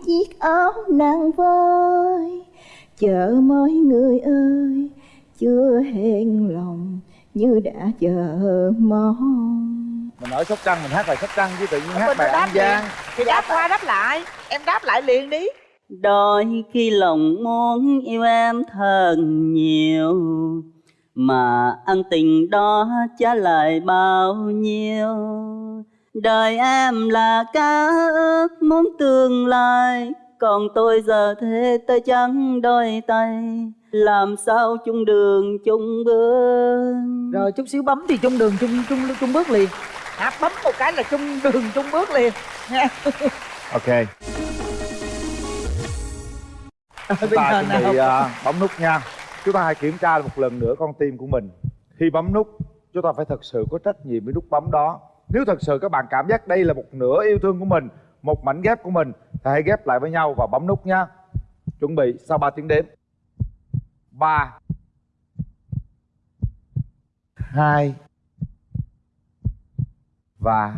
chiếc áo nàng vơi. Chờ mới người ơi chưa hẹn lòng như đã chờ mong. Mình ở sóc trăng mình hát bài sóc trăng chứ tự nhiên hát bài đáp an giang. thì đáp qua đáp lại. Em đáp lại liền đi. Đôi khi lòng muốn yêu em thật nhiều mà ân tình đó trả lại bao nhiêu đời em là cá ước muốn tương lai còn tôi giờ thế tôi trắng đôi tay. Làm sao chung đường chung bước? Rồi chút xíu bấm thì chung đường chung chung chung bước liền. Hả bấm một cái là chung đường chung bước liền. Nha. Ok. Chúng Bây ta chuẩn bị à, bấm nút nha. Chúng ta hãy kiểm tra một lần nữa con tim của mình. Khi bấm nút chúng ta phải thật sự có trách nhiệm với nút bấm đó nếu thật sự các bạn cảm giác đây là một nửa yêu thương của mình một mảnh ghép của mình thì hãy ghép lại với nhau và bấm nút nha. Chuẩn bị sau 3 tiếng đếm. Ba. Hai. Và.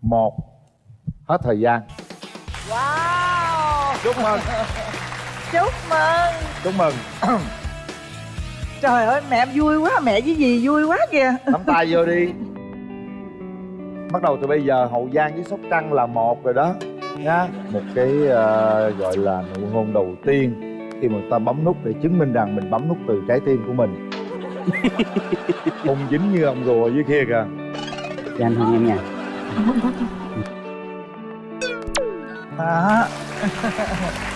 Một. Hết thời gian. Wow. Chúc mừng. Chúc mừng. Chúc mừng trời ơi mẹ em vui quá mẹ với gì vui quá kìa. Nắm tay vô đi. Bắt đầu từ bây giờ hậu giang với sóc trăng là một rồi đó. Nha một cái ờ, gọi là nụ hôn đầu tiên khi mà ta bấm nút để chứng minh rằng mình bấm nút từ trái tim của mình. Không dính như ông rùa dưới kia kìa. Cho anh hôn em nha. Đó